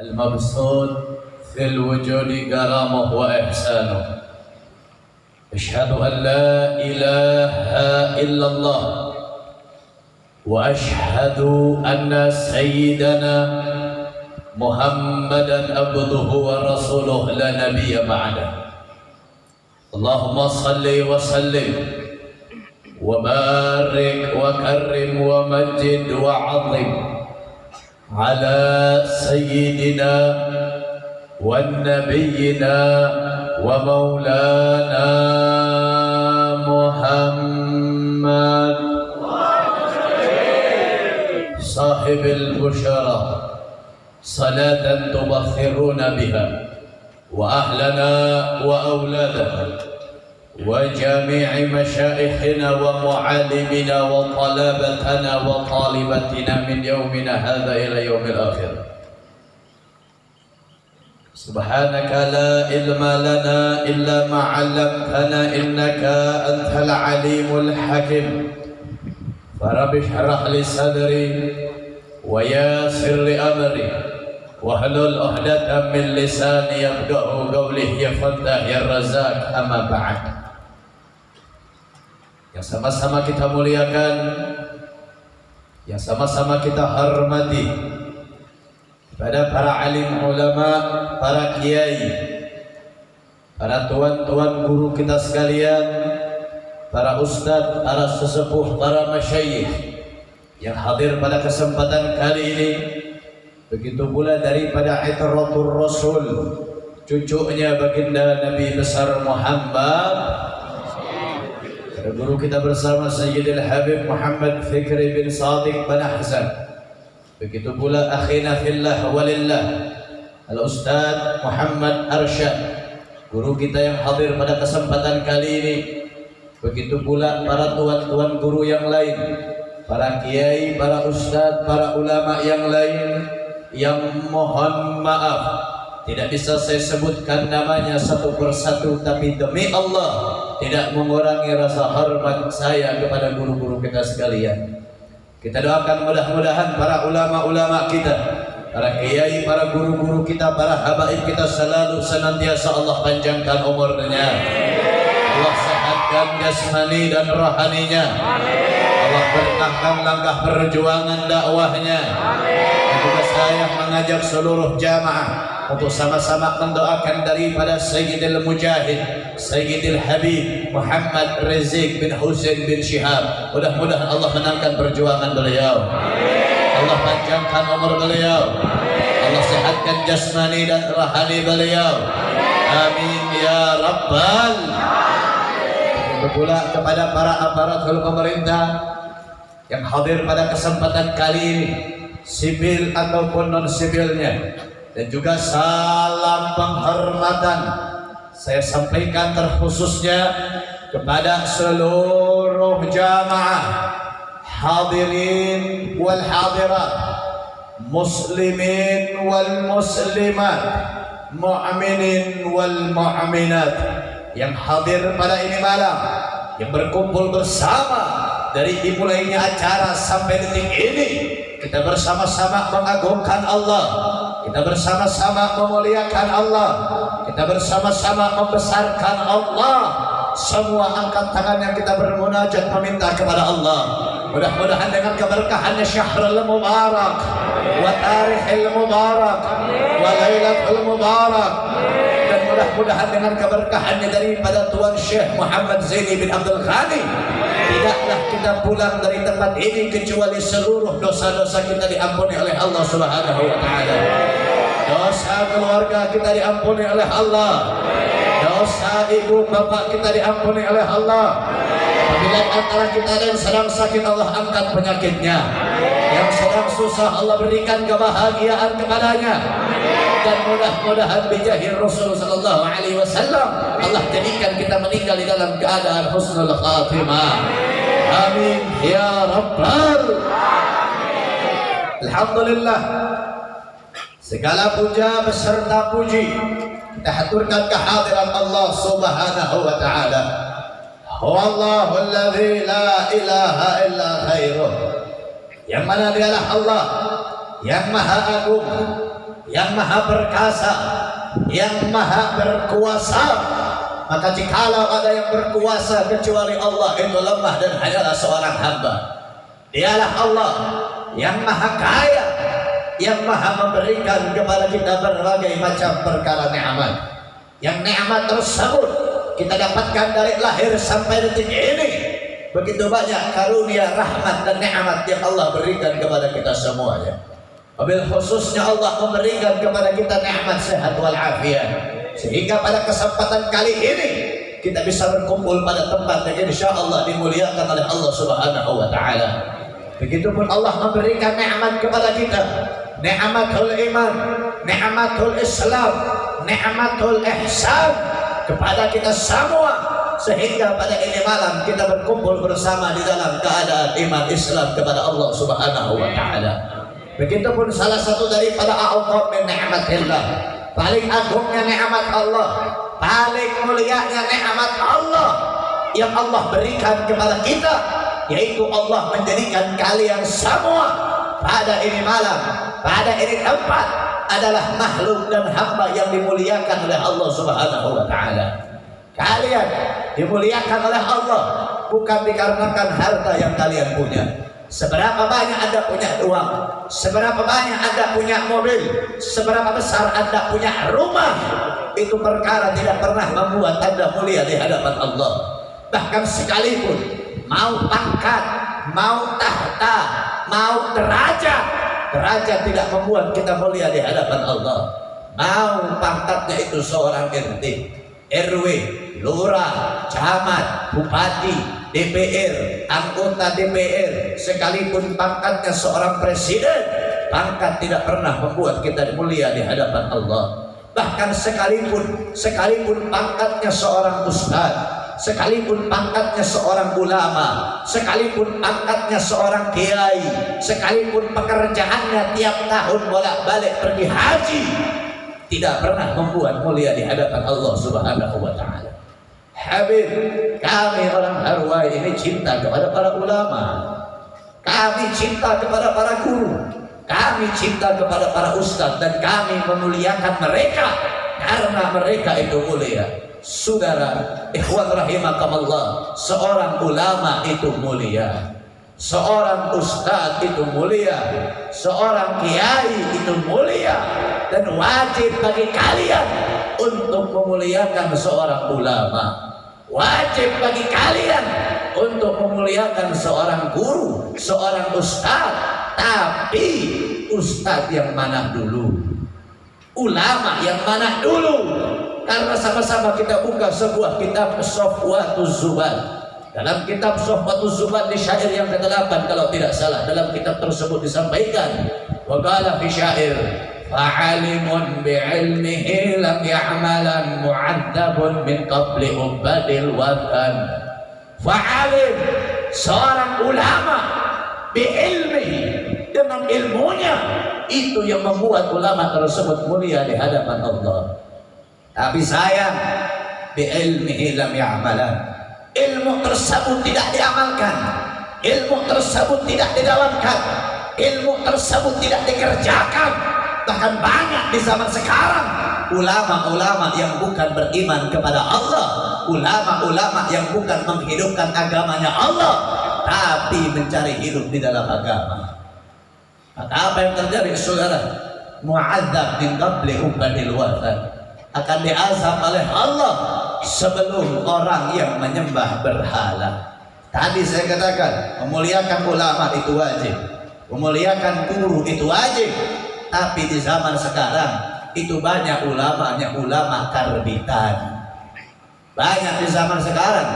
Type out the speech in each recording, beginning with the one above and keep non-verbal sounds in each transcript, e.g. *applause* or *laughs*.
المبسوط في الوجود كرمه وإحسانه. أشهد أن لا إله إلا الله وأشهد أن سيدنا محمدا عبده ورسوله لا نبي بعده. اللهم صل وسلم وبارك وكرم ومجد وعظم. على سيدنا ونبينا ومولانا محمد. صاحب البشرى صلاة تبخرون بها وأهلنا وأولادنا. وجميع مشائخنا ومعالمنا وطلبتنا وطالبتنا من يومنا هذا إلى يوم الآخر. سبحانك لا علم لنا إلا ما علمتنا إنك أنت العليم الحكيم. فرب اشرح لي صدري ويسر لي أمري. واحلل عقدة من لساني يفقه قولي. يا فتاح يا رزاق. أما بعد. Yang sama-sama kita muliakan. Yang sama-sama kita hormati. Pada para alim ulama, para kiai, para tuan-tuan guru kita sekalian, para ustadz, para sesepuh, para masyayikh yang hadir pada kesempatan kali ini. Begitu pula daripada itratul rasul cucunya baginda Nabi besar Muhammad guru kita bersama Sayyidil Habib Muhammad Fikri bin Sadiq bin Ahsan. Begitu pula akhina fillah walillah Al-Ustaz Muhammad Arsyad guru kita yang hadir pada kesempatan kali ini. Begitu pula para tuan-tuan guru yang lain para kiai, para ustaz, para ulama yang lain yang mohon maaf. Tidak bisa saya sebutkan namanya satu persatu tapi demi Allah tidak mengurangi rasa hormat saya kepada guru-guru kita sekalian. Kita doakan mudah-mudahan para ulama-ulama kita, para kiai, para guru-guru kita, para habaib kita selalu senantiasa Allah panjangkan umurnya. Allah sehatkan jasmani dan rohaninya. Allah berkahkan langkah perjuangan dakwahnya. Juga saya mengajak seluruh jamaah untuk sama-sama mendoakan daripada Sayyidil Mujahid Sayyidil Habib Muhammad Rizik bin Husain bin Shihab. Mudah-mudahan Allah menangkan perjuangan beliau. Allah panjangkan umur beliau. Allah sehatkan jasmani dan rahani beliau. Amin ya rabbal pula kepada para aparatur pemerintah yang hadir pada kesempatan kali ini sipil ataupun non sipilnya dan juga salam penghormatan saya sampaikan terkhususnya kepada seluruh jamaah hadirin wal hadirat muslimin wal muslimat mu'minin wal mu'minat yang hadir pada ini malam yang berkumpul bersama dari dimulainya acara sampai detik ini. Kita bersama-sama mengagungkan Allah kita bersama-sama memuliakan Allah. Kita bersama-sama membesarkan Allah. Semua angkat tangan yang kita bermunajat meminta kepada Allah. Mudah-mudahan dengan keberkahannya syahrul mubarak wa tarikhil mubarak wa lailatul mubarak mudah-mudahan dengan keberkahannya daripada Tuan Syekh Muhammad Zaini bin Abdul Ghani tidaklah kita pulang dari tempat ini kecuali seluruh dosa-dosa kita diampuni oleh Allah Subhanahu wa taala. Dosa keluarga kita diampuni oleh Allah. Dosa ibu bapak kita diampuni oleh Allah. Apabila antara kita yang sedang sakit Allah angkat penyakitnya. Yang sedang susah Allah berikan kebahagiaan kepadanya dan mudah-mudahan bijahir Rasul sallallahu alaihi wasallam Allah jadikan kita meninggal di dalam keadaan husnul khatimah. Amin ya rabbal Alhamdulillah. Segala puja beserta puji kita haturkan kehadiran Allah Subhanahu wa taala. Huwallahu alladzi la ilaha illa khairuh. Yang mana dialah Allah yang maha agung yang maha perkasa yang maha berkuasa. Maka jikalau ada yang berkuasa kecuali Allah itu lemah dan hanyalah seorang hamba. Dialah Allah yang maha kaya yang maha memberikan kepada kita berbagai macam perkara nikmat. Yang nikmat tersebut kita dapatkan dari lahir sampai detik ini. Begitu banyak karunia rahmat dan nikmat yang Allah berikan kepada kita semuanya Wabil khususnya Allah memberikan kepada kita nikmat sehat walafiat sehingga pada kesempatan kali ini kita bisa berkumpul pada tempat yang insya Allah dimuliakan oleh Allah Subhanahu wa taala. Begitupun Allah memberikan nikmat kepada kita ni'matul iman, ni'matul Islam, ni'matul ihsan kepada kita semua sehingga pada ini malam kita berkumpul bersama di dalam keadaan iman Islam kepada Allah Subhanahu wa taala. Begitupun salah satu daripada a'udhu min ni'matillah. Paling agungnya nikmat Allah, paling mulianya nikmat Allah yang Allah berikan kepada kita yaitu Allah menjadikan kalian semua pada ini malam pada ini tempat adalah makhluk dan hamba yang dimuliakan oleh Allah Subhanahu wa taala. Kalian dimuliakan oleh Allah bukan dikarenakan harta yang kalian punya. Seberapa banyak Anda punya uang, seberapa banyak Anda punya mobil, seberapa besar Anda punya rumah, itu perkara tidak pernah membuat Anda mulia di hadapan Allah. Bahkan sekalipun mau pangkat, mau tahta, mau derajat, derajat tidak membuat kita mulia di hadapan Allah. Mau pangkatnya itu seorang RT RW lurah camat bupati DPR anggota DPR sekalipun pangkatnya seorang presiden pangkat tidak pernah membuat kita mulia di hadapan Allah bahkan sekalipun sekalipun pangkatnya seorang ustadz sekalipun pangkatnya seorang ulama, sekalipun pangkatnya seorang kiai, sekalipun pekerjaannya tiap tahun bolak-balik pergi haji, tidak pernah membuat mulia di hadapan Allah Subhanahu wa taala. Habib, kami orang Harwai ini cinta kepada para ulama. Kami cinta kepada para guru. Kami cinta kepada para ustadz dan kami memuliakan mereka karena mereka itu mulia. Saudara ikhwan rahimakumullah seorang ulama itu mulia. Seorang ustadz itu mulia. Seorang kiai itu mulia. Dan wajib bagi kalian untuk memuliakan seorang ulama wajib bagi kalian untuk memuliakan seorang guru seorang ustadz tapi ustadz yang mana dulu ulama yang mana dulu. Karena sama-sama kita buka sebuah kitab Sofwatuz Zubat. Dalam kitab Sofwatuz Zubat di syair yang ke-8 kalau tidak salah dalam kitab tersebut disampaikan waqala fi syair fa'alimun bi'ilmihi lam ya'malan mu'adzabun min qabli ubadil watan fa'alim seorang ulama bi'ilmihi dengan ilmunya itu yang membuat ulama tersebut mulia di hadapan Allah tapi sayang bi ilmihi lam ya'malan. Ilmu tersebut tidak diamalkan. Ilmu tersebut tidak didalamkan. Ilmu tersebut tidak dikerjakan. Bahkan banyak di zaman sekarang ulama-ulama yang bukan beriman kepada Allah, ulama-ulama yang bukan menghidupkan agamanya Allah, tapi mencari hidup di dalam agama. Maka apa yang terjadi saudara? Mu'adzab min qabli ubadil watan akan diazab oleh Allah sebelum orang yang menyembah berhala. Tadi saya katakan memuliakan ulama itu wajib, memuliakan guru itu wajib. Tapi di zaman sekarang itu banyak ulamanya ulama karbitan. Banyak di zaman sekarang.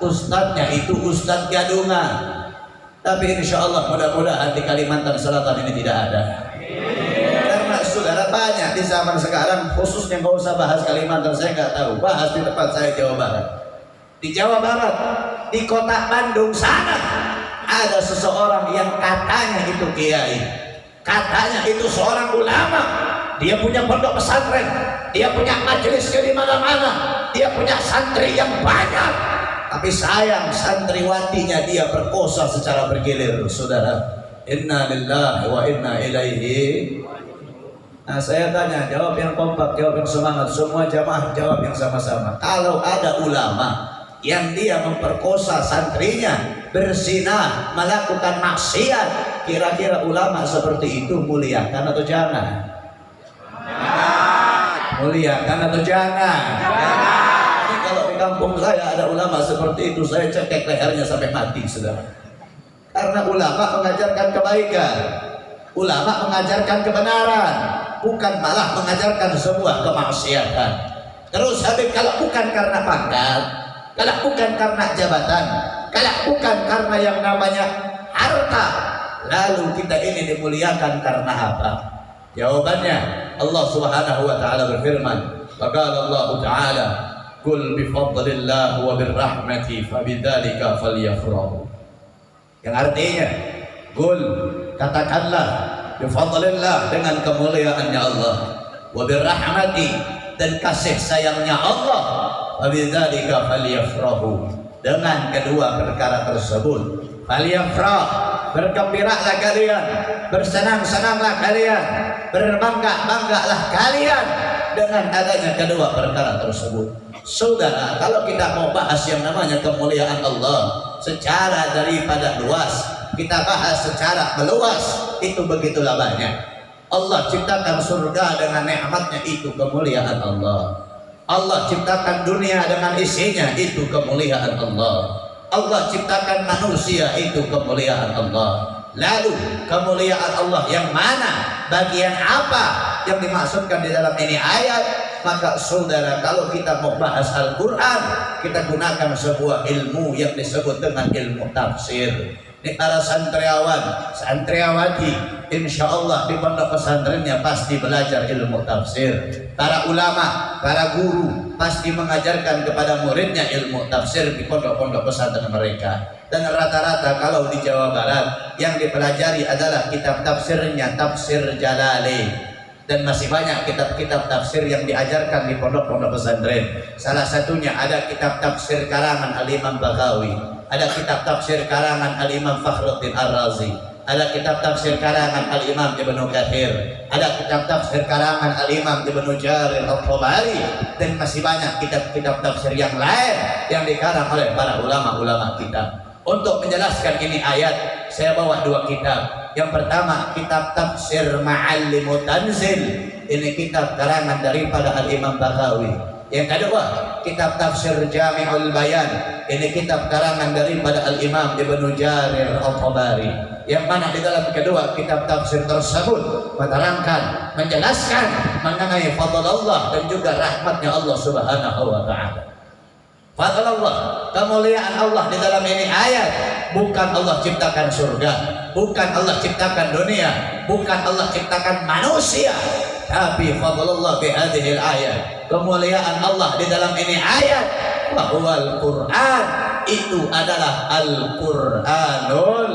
Ustadznya itu ustadz gadungan. Tapi insya Allah mudah-mudahan di Kalimantan Selatan ini tidak ada. Saudara banyak di zaman sekarang khususnya nggak usah bahas Kalimantan saya nggak tahu. Bahas di tempat saya Jawa Barat. Di Jawa Barat di kota Bandung sana ada seseorang yang katanya itu kiai katanya itu seorang ulama. Dia punya pondok pesantren. Dia punya majelis di mana-mana. Dia punya santri yang banyak. Tapi sayang santriwatinya dia berkosa secara bergilir saudara. Inna lillahi wa inna ilaihi. Nah saya tanya, jawab yang kompak, jawab yang semangat, semua jamaah jawab yang sama-sama. Kalau ada ulama yang dia memperkosa santrinya, berzina, melakukan maksiat, kira-kira ulama seperti itu muliakan atau jangan? Muliakan atau jangan? Jangan. kalau di kampung saya ada ulama seperti itu, saya cekek lehernya sampai mati, saudara. Karena ulama mengajarkan kebaikan, ulama mengajarkan kebenaran, bukan malah mengajarkan sebuah kemaksiatan. Terus Habib kalau bukan karena pangkat, kalau bukan karena jabatan, kalau bukan karena yang namanya harta, lalu kita ini dimuliakan karena apa? Jawabannya Allah Subhanahu wa taala berfirman, "Qala Allah taala, "Qul bi fadlillah wa bir rahmati fabidzalika falyafrahu." Yang artinya, "Qul katakanlah bifadlillah dengan kemuliaannya Allah wa birrahmati dan kasih sayangnya Allah wa bidzalika falyafrahu dengan kedua perkara tersebut falyafrah bergembiralah kalian bersenang-senanglah kalian berbangga-banggalah kalian dengan adanya kedua perkara tersebut. Saudara kalau kita mau bahas yang namanya kemuliaan Allah secara daripada luas kita bahas secara meluas itu begitulah banyak. Allah ciptakan surga dengan nikmatnya itu kemuliaan Allah Allah ciptakan dunia dengan isinya itu kemuliaan Allah. Allah ciptakan manusia itu kemuliaan Allah. Lalu kemuliaan Allah yang mana? Bagian apa yang dimaksudkan di dalam ini ayat? Maka saudara kalau kita mau bahas Al-Quran kita gunakan sebuah ilmu yang disebut dengan ilmu tafsir. Ini para santriawan, santriawati, insya Allah di pondok pesantrennya pasti belajar ilmu tafsir. Para ulama, para guru pasti mengajarkan kepada muridnya ilmu tafsir di pondok-pondok pesantren mereka. Dan rata-rata kalau di Jawa Barat yang dipelajari adalah kitab tafsirnya tafsir Jalalain dan masih banyak kitab-kitab tafsir yang diajarkan di pondok-pondok pesantren. Salah satunya ada kitab tafsir karangan Al Imam Bagawi ada kitab tafsir karangan Al-Imam Fakhruddin Ar-Razi ada kitab tafsir karangan Al-Imam Ibnu Kathir. Ada kitab tafsir karangan Al-Imam Ibnu Jarir Al-Tabari. Dan masih banyak kitab-kitab tafsir yang lain yang dikarang oleh para ulama-ulama kita. Untuk menjelaskan ini ayat saya bawa dua kitab. Yang pertama kitab tafsir Ma'allimu Tanzil. Ini kitab karangan daripada Al-Imam Bakawi yang kedua, kitab tafsir Jami'ul Bayan. Ini kitab karangan daripada Al-Imam Ibnu Jarir Al-Tabari. Yang mana di dalam kedua kitab tafsir tersebut menerangkan, menjelaskan mengenai fadl Allah dan juga rahmatnya Allah Subhanahu wa taala. Fadl Allah, kemuliaan Allah di dalam ini ayat bukan Allah ciptakan surga, bukan Allah ciptakan dunia, bukan Allah ciptakan manusia, tapi fadlullah bi hadhil ayat. Kemuliaan Allah di dalam ini ayat. Bahwa Al-Qur'an itu adalah Al-Qur'anul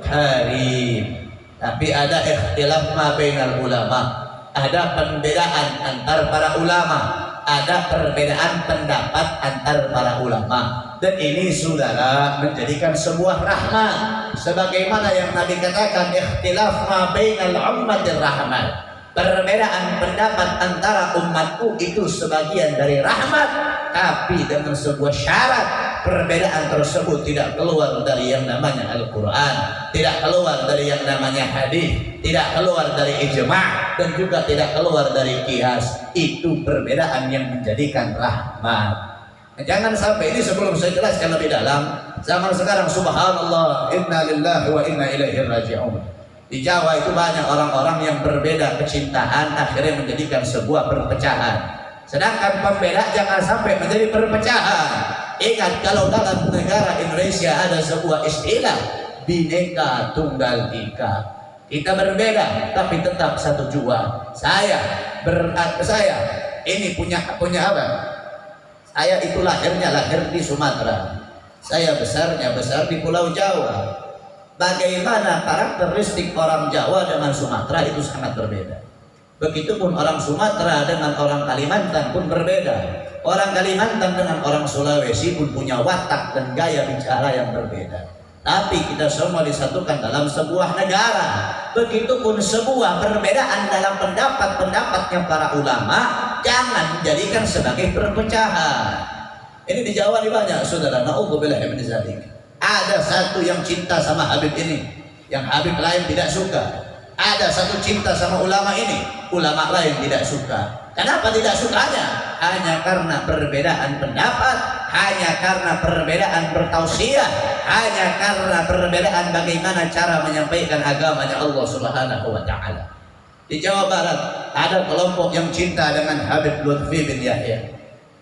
Karim. Tapi ada ikhtilaf ma bainal ulama. Ada perbedaan antar para ulama. Ada perbedaan pendapat antar para ulama. Dan ini saudara menjadikan sebuah rahmat. Sebagaimana yang Nabi katakan ikhtilaf ma bainal ummatir rahmat perbedaan pendapat antara umatku itu sebagian dari rahmat tapi dengan sebuah syarat perbedaan tersebut tidak keluar dari yang namanya Al-Quran tidak keluar dari yang namanya hadis tidak keluar dari ijma' dan juga tidak keluar dari kias itu perbedaan yang menjadikan rahmat Jangan sampai ini sebelum saya jelaskan lebih dalam. Zaman sekarang subhanallah inna lillahi wa inna ilaihi raji'un. Di Jawa itu banyak orang-orang yang berbeda kecintaan akhirnya menjadikan sebuah perpecahan. Sedangkan pembeda jangan sampai menjadi perpecahan. Ingat kalau dalam negara Indonesia ada sebuah istilah bineka tunggal ika. Kita berbeda tapi tetap satu jua. Saya berat saya ini punya punya apa? Saya itu lahirnya lahir di Sumatera. Saya besarnya besar di Pulau Jawa bagaimana karakteristik orang Jawa dengan Sumatera itu sangat berbeda. Begitupun orang Sumatera dengan orang Kalimantan pun berbeda. Orang Kalimantan dengan orang Sulawesi pun punya watak dan gaya bicara yang berbeda. tapi kita semua disatukan dalam sebuah negara. Begitupun sebuah perbedaan dalam pendapat-pendapatnya para ulama jangan dijadikan sebagai perpecahan. Ini di Jawa nih banyak saudara. Nauzubillah min zalik. Ada satu yang cinta sama Habib ini, yang Habib lain tidak suka. Ada satu cinta sama ulama ini, ulama lain tidak suka. Kenapa tidak sukanya? Hanya karena perbedaan pendapat, hanya karena perbedaan bertausiah, hanya karena perbedaan bagaimana cara menyampaikan agamanya Allah Subhanahu wa taala. Di Jawa Barat ada kelompok yang cinta dengan Habib Lutfi bin Yahya.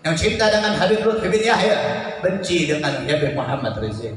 Yang cinta dengan Habib Lutfi bin Yahya, benci dengan Habib Muhammad Rizik.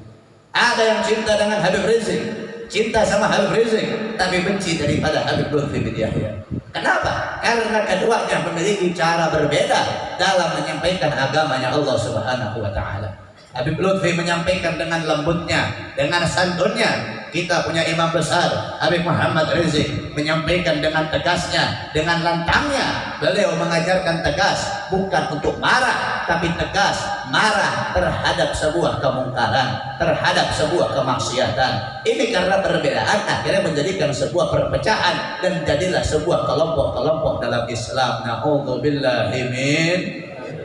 Ada yang cinta dengan Habib Rizik, cinta sama Habib Rizik, tapi benci daripada Habib Lutfi bin Yahya. Kenapa? Karena keduanya memiliki cara berbeda dalam menyampaikan agamanya Allah Subhanahu wa taala. Habib Lutfi menyampaikan dengan lembutnya, dengan santunnya. Kita punya imam besar, Habib Muhammad Rizik menyampaikan dengan tegasnya, dengan lantangnya. Beliau mengajarkan tegas, bukan untuk marah, tapi tegas, marah terhadap sebuah kemungkaran, terhadap sebuah kemaksiatan. Ini karena perbedaan akhirnya menjadikan sebuah perpecahan dan jadilah sebuah kelompok-kelompok dalam Islam. Nauzubillahi min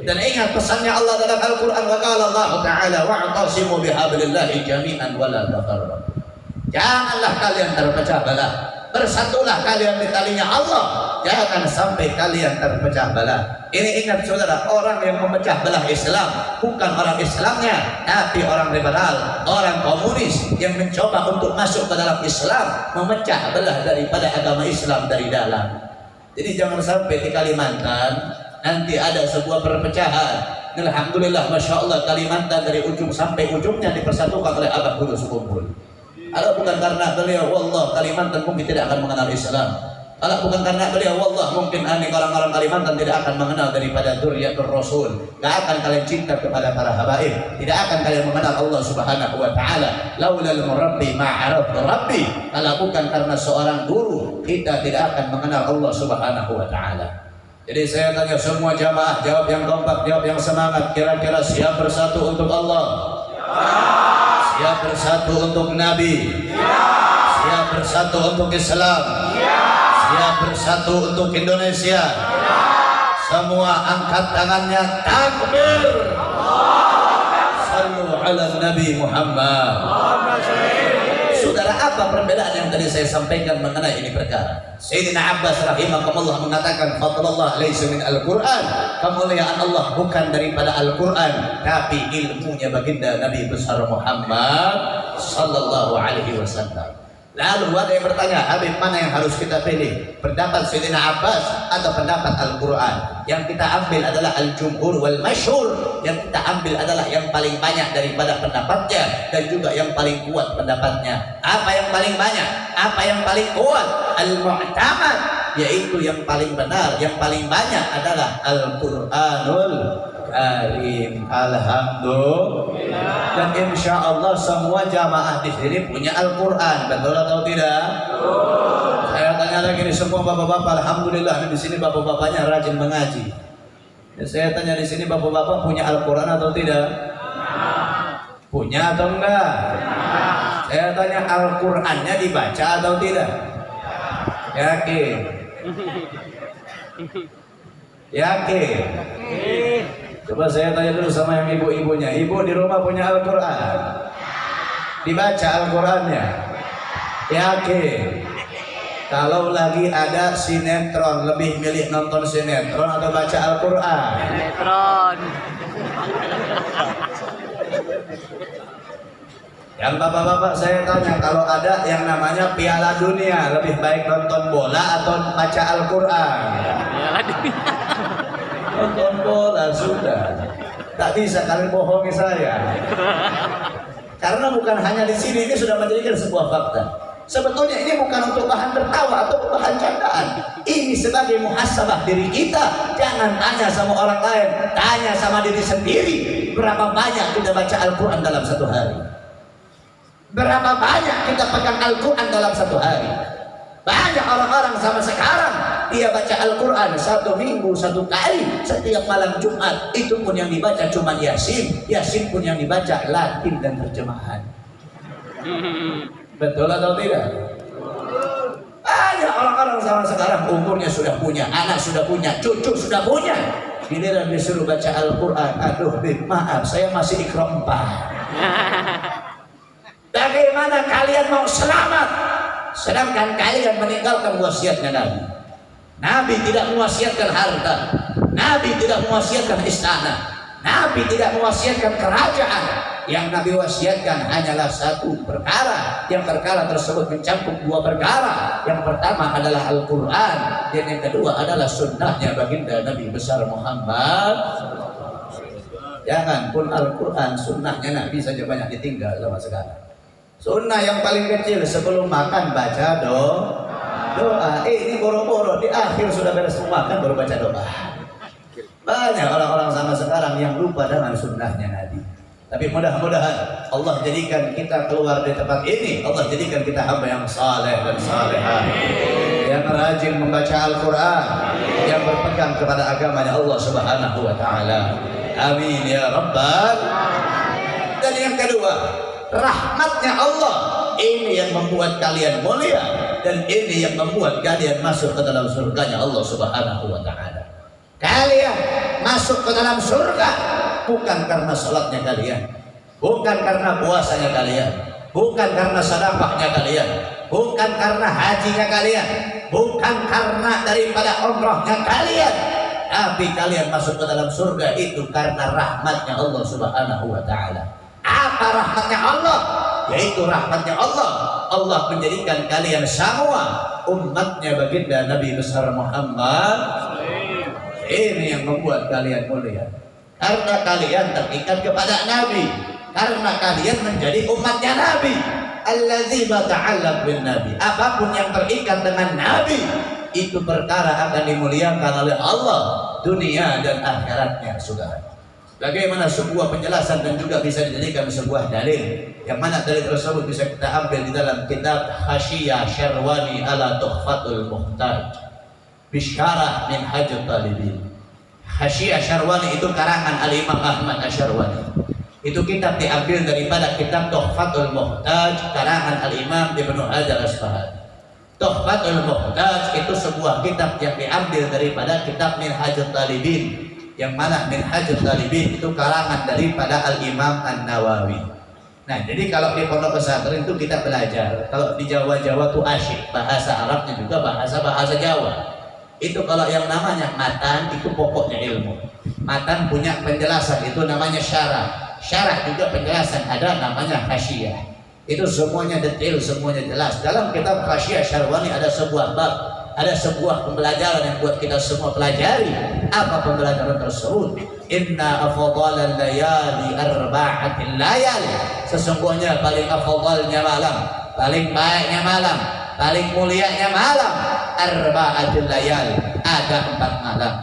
dan ingat pesannya Allah dalam Al-Quran wa Allah Ta'ala wa'tasimu bihablillahi jami'an wa la janganlah kalian terpecah belah bersatulah kalian di talinya Allah jangan sampai kalian terpecah belah ini ingat saudara orang yang memecah belah Islam bukan orang Islamnya tapi orang liberal orang komunis yang mencoba untuk masuk ke dalam Islam memecah belah daripada agama Islam dari dalam jadi jangan sampai di Kalimantan nanti ada sebuah perpecahan. Alhamdulillah, masya Allah Kalimantan dari ujung sampai ujungnya dipersatukan oleh Abah Kudus kumpul. Kalau bukan karena beliau, wallah Kalimantan mungkin tidak akan mengenal Islam. Kalau bukan karena beliau, wallah mungkin aneh orang-orang Kalimantan tidak akan mengenal daripada Duriyatul Rasul. Tidak akan kalian cinta kepada para habaib. Tidak akan kalian mengenal Allah Subhanahu Wa Taala. Laulal murabbi ma'araf rabbi. Kalau bukan karena seorang guru, kita tidak akan mengenal Allah Subhanahu Wa Taala. Jadi saya tanya semua jamaah jawab yang kompak, jawab yang semangat. Kira-kira siap bersatu untuk Allah? Siap bersatu untuk Nabi? Siap bersatu untuk Islam? Siap bersatu untuk Indonesia? Semua angkat tangannya takbir. Sallu ala Nabi Muhammad. Saudara apa perbedaan yang tadi saya sampaikan mengenai ini perkara? Sayyidina Abbas rahimahullah mengatakan fadlallah laisa min al-Qur'an. Kemuliaan Allah bukan daripada Al-Qur'an, tapi ilmunya baginda Nabi besar Muhammad sallallahu alaihi wasallam. Lalu ada yang bertanya, Habib mana yang harus kita pilih? Pendapat Sayyidina Abbas atau pendapat Al-Quran? Yang kita ambil adalah Al-Jumhur wal Masyhur. Yang kita ambil adalah yang paling banyak daripada pendapatnya dan juga yang paling kuat pendapatnya. Apa yang paling banyak? Apa yang paling kuat? Al-Mu'tamad yaitu yang paling benar, yang paling banyak adalah Al-Qur'anul Karim. Alhamdulillah. Dan insya Allah semua jamaah di sini punya Al-Quran. Betul atau tidak? Betul. Saya tanya lagi nih semua bapak-bapak. Alhamdulillah di sini bapak-bapaknya rajin mengaji. Ya, saya tanya di sini bapak-bapak punya Al-Quran atau tidak? Punya atau enggak? Saya tanya Al-Qurannya dibaca atau tidak? Yakin? *laughs* Yakin? Coba saya tanya dulu sama yang ibu-ibunya. Ibu di rumah punya Al-Quran? Dibaca Al-Qurannya? Yakin? Kalau lagi ada sinetron, lebih milih nonton sinetron atau baca Al-Quran? Sinetron. Yang bapak-bapak saya tanya, kalau ada yang namanya Piala Dunia, lebih baik nonton bola atau baca Al-Quran? Ya, nonton bola sudah. Tak bisa kalian bohongi saya. Karena bukan hanya di sini ini sudah menjadikan sebuah fakta. Sebetulnya ini bukan untuk bahan tertawa atau bahan candaan. Ini sebagai muhasabah diri kita. Jangan tanya sama orang lain tanya sama diri sendiri. Berapa banyak kita baca Al-Quran dalam satu hari? Berapa banyak kita pegang Al-Quran dalam satu hari banyak orang-orang sama sekarang dia baca Al-Quran satu minggu satu kali setiap malam Jumat itu pun yang dibaca cuma Yasin Yasin pun yang dibaca Latin dan terjemahan Betul atau tidak? Ada orang-orang zaman sekarang umurnya sudah punya, anak sudah punya, cucu sudah punya. Giliran disuruh baca Al-Quran, aduh Bib, maaf saya masih empat. *laughs* Bagaimana kalian mau selamat? Sedangkan kalian meninggalkan wasiatnya Nabi. Nabi tidak mewasiatkan harta. Nabi tidak mewasiatkan istana. Nabi tidak mewasiatkan kerajaan. Yang Nabi wasiatkan hanyalah satu perkara. Yang perkara tersebut mencakup dua perkara. Yang pertama adalah Al-Quran. Dan yang kedua adalah sunnahnya baginda Nabi besar Muhammad. Jangan pun Al-Quran, sunnahnya Nabi saja banyak ditinggal sama sekarang. Sunnah yang paling kecil sebelum makan baca doa. Doa. Eh ini boro-boro di akhir sudah beres makan baru baca doa. Banyak orang-orang sama sekarang yang lupa dengan sunnahnya Nabi. Tapi mudah-mudahan Allah jadikan kita keluar dari tempat ini. Allah jadikan kita hamba yang saleh dan salehah. Yang rajin membaca Al-Quran. Yang berpegang kepada agamanya Allah subhanahu wa ta'ala. Amin ya Rabbal. Dan yang kedua, rahmatnya Allah. Ini yang membuat kalian mulia. Dan ini yang membuat kalian masuk ke dalam surganya Allah subhanahu wa ta'ala. Kalian masuk ke dalam surga bukan karena sholatnya kalian, bukan karena puasanya kalian, bukan karena sedekahnya kalian, bukan karena hajinya kalian, bukan karena daripada umrahnya kalian, tapi kalian masuk ke dalam surga itu karena rahmatnya Allah Subhanahu wa taala. Apa rahmatnya Allah? Yaitu rahmatnya Allah. Allah menjadikan kalian semua umatnya baginda Nabi besar Muhammad ini yang membuat kalian mulia. Karena kalian terikat kepada Nabi. Karena kalian menjadi umatnya Nabi. Allazi bata'allaq bin Nabi. Apa pun yang terikat dengan Nabi. Itu perkara akan dimuliakan oleh Allah. Dunia dan akhiratnya. Saudara. Bagaimana sebuah penjelasan dan juga bisa dijadikan sebuah dalil. Yang mana dalil tersebut bisa kita ambil di dalam kitab Hashiyah Syarwani ala Tuhfatul Muhtaj. Bisyarah min hajat talibin. Hasyiah Syarwani itu karangan Al-Imam Ahmad Asyarwani itu kitab diambil daripada kitab Tuhfatul Muhtaj karangan Al-Imam Ibnu Hajar Asfahani. Tuhfatul Muhtaj itu sebuah kitab yang diambil daripada kitab Minhajul Talibin yang mana? Minhajul Talibin itu karangan daripada Al-Imam An-Nawawi. Nah, jadi kalau di pondok pesantren itu kita belajar. Kalau di Jawa-Jawa itu asyik, bahasa Arabnya juga bahasa-bahasa Jawa. Itu kalau yang namanya matan itu pokoknya ilmu. Matan punya penjelasan itu namanya syarah. Syarah juga penjelasan ada namanya hasyiah itu semuanya detail semuanya jelas. Dalam kitab hasyiah syarwani ada sebuah bab ada sebuah pembelajaran yang buat kita semua pelajari. Apa pembelajaran tersebut? Inna afdalal layali arba'atil layali. Sesungguhnya paling afdalnya malam paling baiknya malam paling mulianya malam. Arba'atul layal ada empat malam.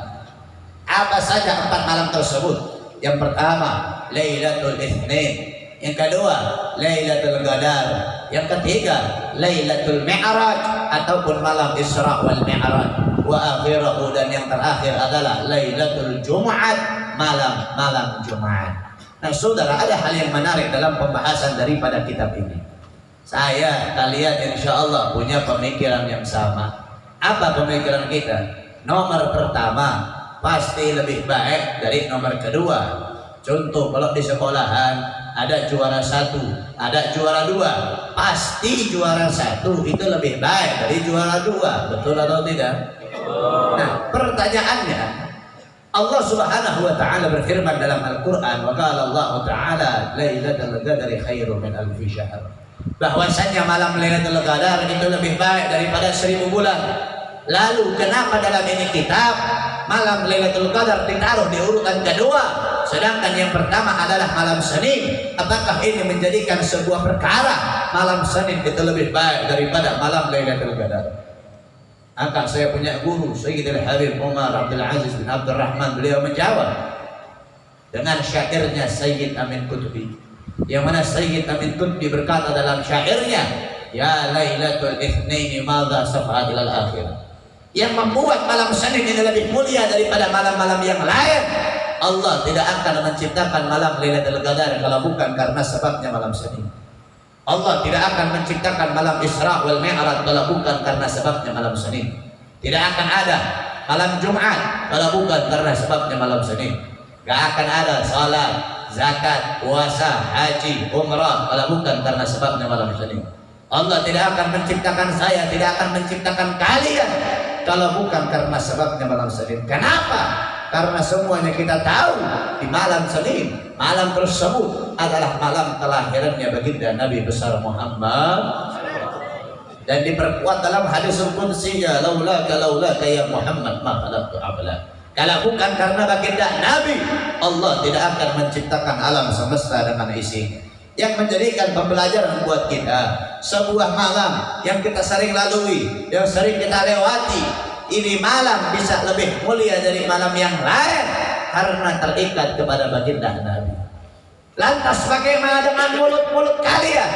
Apa saja empat malam tersebut? Yang pertama Lailatul Itsnin yang kedua Lailatul Qadar. Yang ketiga Lailatul Mi'raj ataupun malam Isra wal Mi'raj. Wa akhirahu dan yang terakhir adalah Lailatul Jumat malam-malam Jumat Nah saudara ada hal yang menarik dalam pembahasan daripada kitab ini. Saya kalian insya Allah punya pemikiran yang sama. Apa pemikiran kita? Nomor pertama pasti lebih baik dari nomor kedua. Contoh kalau di sekolahan ada juara satu, ada juara dua, pasti juara satu itu lebih baik dari juara dua, betul atau tidak? Nah, pertanyaannya, Allah Subhanahu wa taala berfirman dalam Al-Qur'an, "Wa qala Allah taala, lailatul qadri khairum min alfi syahr." Bahwasanya malam Lailatul Qadar itu lebih baik daripada seribu bulan. Lalu kenapa dalam ini kitab malam Lailatul Qadar ditaruh di urutan kedua sedangkan yang pertama adalah malam Senin. Apakah ini menjadikan sebuah perkara? Malam Senin itu lebih baik daripada malam Lailatul Qadar. Akan saya punya guru Sayyidil Habib Umar Abdul Aziz bin Abdul Rahman. Beliau menjawab dengan syairnya Sayyid Amin Qutbi. Yang mana Sayyid Amin Qutbi berkata dalam syairnya ya Lailatul Itsnaini madza safa'at ilal akhirah yang membuat malam Senin ini lebih mulia daripada malam-malam yang lain Allah tidak akan menciptakan malam Lailatul Qadar kalau bukan karena sebabnya malam Senin Allah tidak akan menciptakan malam Isra wal Mi'raj kalau bukan karena sebabnya malam Senin. Tidak akan ada malam Jumat kalau bukan karena sebabnya malam Senin. Gak akan ada salat, zakat, puasa, haji, umrah kalau bukan karena sebabnya malam Senin. Allah tidak akan menciptakan saya, tidak akan menciptakan kalian kalau bukan karena sebabnya malam Senin. Kenapa? Karena semuanya kita tahu di malam Senin, malam tersebut adalah malam kelahirannya baginda Nabi besar Muhammad. Dan diperkuat dalam hadis qudsinya laula laula ya Muhammad ma khalaqtu abla. Kalau bukan karena baginda Nabi Allah tidak akan menciptakan alam semesta dengan isinya yang menjadikan pembelajaran buat kita sebuah malam yang kita sering lalui yang sering kita lewati ini malam bisa lebih mulia dari malam yang lain karena terikat kepada baginda Nabi. Lantas bagaimana dengan mulut-mulut kalian?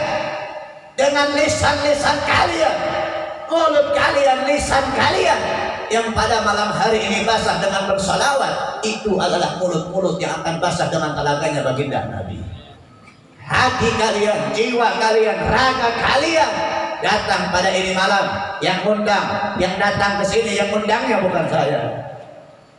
Dengan lisan-lisan kalian? Mulut kalian, lisan kalian yang pada malam hari ini basah dengan bersalawat itu adalah mulut-mulut yang akan basah dengan telaganya baginda Nabi. Hati kalian, jiwa kalian, raga kalian datang pada ini malam yang undang yang datang ke sini yang undangnya bukan saya.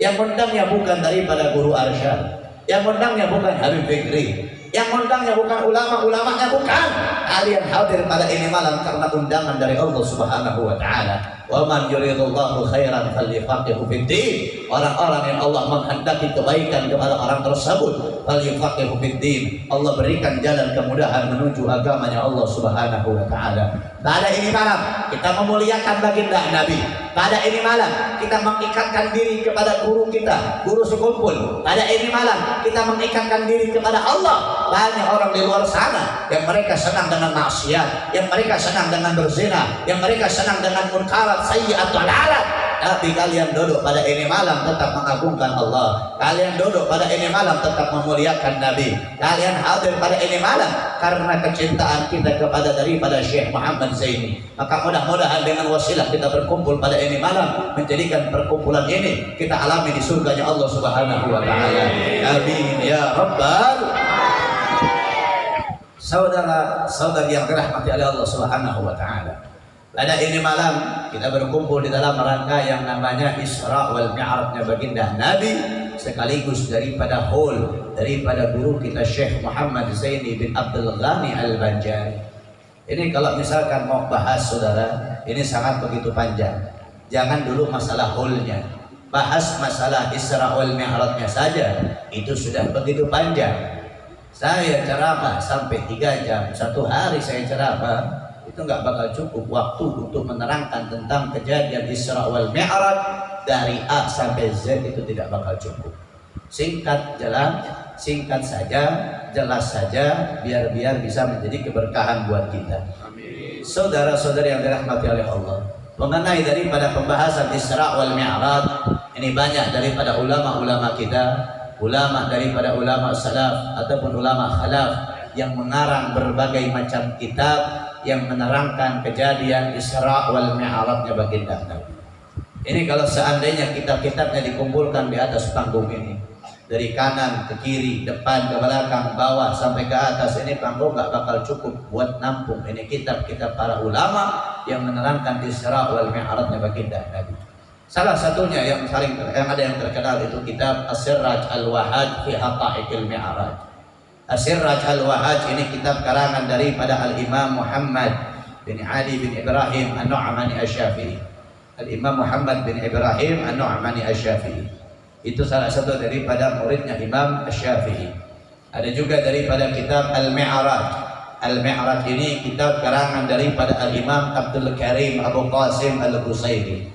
Yang undangnya bukan daripada guru Arsyad. Yang undangnya bukan Habib Fikri. Yang undangnya bukan ulama-ulamanya bukan. Kalian hadir pada ini malam karena undangan dari Allah Subhanahu wa taala Wa man yuridullahu khairan falyufaqihu fiddin. Orang-orang yang Allah menghendaki kebaikan kepada orang tersebut, falyufaqihu fiddin. Allah berikan jalan kemudahan menuju agamanya Allah Subhanahu wa taala. Pada ini malam kita memuliakan baginda Nabi. Pada ini malam kita mengikatkan diri kepada guru kita, guru sekumpul. Pada ini malam kita mengikatkan diri kepada Allah. Banyak orang di luar sana yang mereka senang dengan maksiat, yang mereka senang dengan berzina, yang mereka senang dengan munkar sayyi'at dalalah. Tapi kalian duduk pada ini malam tetap mengagungkan Allah. Kalian duduk pada ini malam tetap memuliakan Nabi. Kalian hadir pada ini malam karena kecintaan kita kepada daripada Syekh Muhammad Zaini. Maka mudah-mudahan dengan wasilah kita berkumpul pada ini malam menjadikan perkumpulan ini kita alami di surganya Allah subhanahu wa ta'ala. Amin. Ya rabbal saudara-saudari yang dirahmati oleh Allah subhanahu wa ta'ala pada ini malam kita berkumpul di dalam rangka yang namanya Isra wal Mi'rajnya baginda Nabi sekaligus daripada hall daripada guru kita Syekh Muhammad Zaini bin Abdul Ghani Al-Banjari. Ini kalau misalkan mau bahas saudara, ini sangat begitu panjang. Jangan dulu masalah hallnya, bahas masalah Isra wal Mi'rajnya saja itu sudah begitu panjang. Saya ceramah sampai tiga jam, satu hari saya ceramah itu nggak bakal cukup waktu untuk menerangkan tentang kejadian Isra wal Mi'raj dari A sampai Z itu tidak bakal cukup. Singkat jalan, singkat saja, jelas saja, biar-biar bisa menjadi keberkahan buat kita. Saudara-saudari yang dirahmati oleh Allah, mengenai daripada pembahasan Isra wal Mi'raj, ini banyak daripada ulama-ulama kita, ulama daripada ulama salaf ataupun ulama khalaf yang mengarang berbagai macam kitab yang menerangkan kejadian Isra wal Mi'rajnya baginda Nabi. Ini kalau seandainya kitab-kitabnya dikumpulkan di atas panggung ini, dari kanan ke kiri, depan ke belakang, bawah sampai ke atas ini panggung gak bakal cukup buat nampung ini kitab-kitab para ulama yang menerangkan Isra wal Mi'rajnya baginda Nabi. Salah satunya yang saling yang ada yang terkenal itu kitab As-Sirraj Al-Wahad fi Haqa'iqil Mi'raj. Asirraj al-Wahaj ini kitab karangan daripada Al-Imam Muhammad bin Ali bin Ibrahim An-Nu'mani Asy-Syafi'i. Al-Imam Muhammad bin Ibrahim An-Nu'mani Asy-Syafi'i. Itu salah satu daripada muridnya Imam Asy-Syafi'i. Ada juga daripada kitab Al-Mi'raj. Al-Mi'raj ini kitab karangan daripada Al-Imam Abdul Karim Abu Qasim Al-Busairi.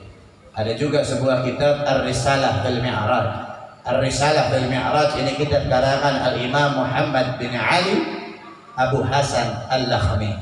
Ada juga sebuah kitab Ar-Risalah Al-Mi'raj. Ar-Risalah bil Mi'raj ini kita karangan Al-Imam Muhammad bin Ali Abu Hasan Al-Lakhmi.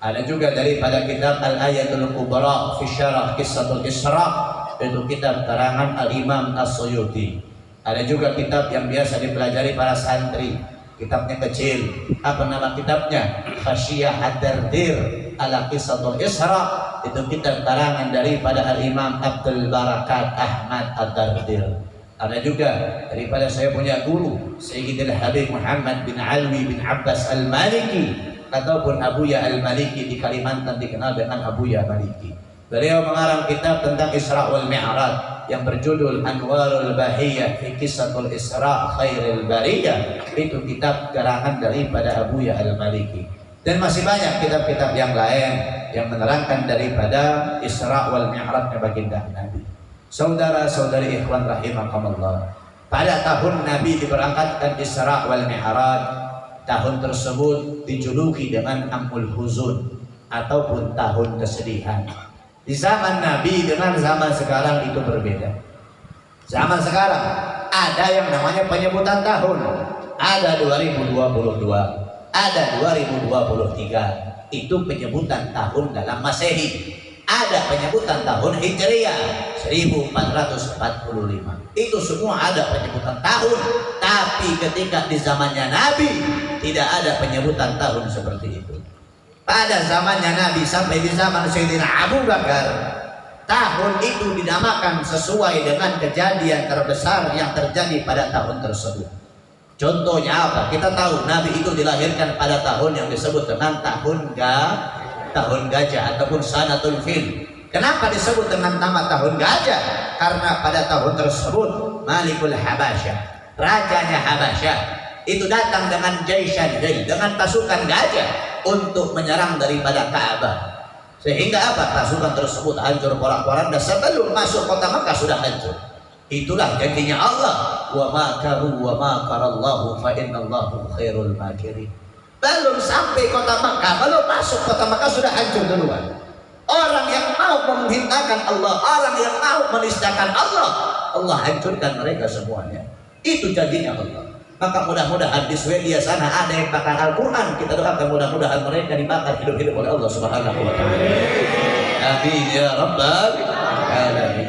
Ada juga daripada kitab Al-Ayatul Kubra fi Syarah Kissatul Isra itu kitab karangan Al-Imam As-Suyuti. Ada juga kitab yang biasa dipelajari para santri. Kitabnya kecil. Apa nama kitabnya? Khasyiyah Ad-Dardir ala Kissatul Isra. Itu kitab karangan daripada Al-Imam Abdul Barakat Ahmad Ad-Dardir. Ada juga daripada saya punya guru Sayyidina Habib Muhammad bin Alwi bin Abbas Al-Maliki ataupun Abuya Al-Maliki di Kalimantan dikenal dengan Abuya Maliki. Beliau mengarang kitab tentang Isra wal Mi'raj yang berjudul Anwarul Bahiyah fi Kisahul Isra Khairil Bariyah. Itu kitab karangan daripada Abuya Al-Maliki. Dan masih banyak kitab-kitab yang lain yang menerangkan daripada Isra wal Mi'raj baginda Nabi. Saudara-saudari ikhwan rahimakumullah. Pada tahun Nabi diberangkatkan Isra wal Mi'raj, tahun tersebut dijuluki dengan Amul Huzun ataupun tahun kesedihan. Di zaman Nabi dengan zaman sekarang itu berbeda. Zaman sekarang ada yang namanya penyebutan tahun. Ada 2022, ada 2023. Itu penyebutan tahun dalam Masehi. Ada penyebutan tahun Hijriah 1445. Itu semua ada penyebutan tahun. Tapi ketika di zamannya Nabi tidak ada penyebutan tahun seperti itu pada zamannya Nabi sampai di zaman Sayyidina Abu Bakar tahun itu dinamakan sesuai dengan kejadian terbesar yang terjadi pada tahun tersebut contohnya apa? kita tahu Nabi itu dilahirkan pada tahun yang disebut dengan tahun ga tahun gajah ataupun sanatul fil kenapa disebut dengan nama tahun gajah? karena pada tahun tersebut Malikul Habasyah rajanya Habasyah itu datang dengan jaishan dengan pasukan gajah untuk menyerang daripada Ka'bah. Sehingga apa? Pasukan tersebut hancur porak-poranda sebelum masuk kota Makkah sudah hancur. Itulah janjinya Allah. Wa makaru wa makarallahu fa innallahu khairul makirin. Belum sampai kota Makkah, belum masuk kota Makkah sudah hancur duluan. Orang yang mau menghinakan Allah, orang yang mau menistakan Allah, Allah hancurkan mereka semuanya. Itu janjinya Allah. Maka mudah-mudahan di Swedia sana ada yang bakar Al-Quran. Kita doakan mudah-mudahan mereka dibakar hidup-hidup oleh Allah Subhanahu wa taala. Ya rabbal.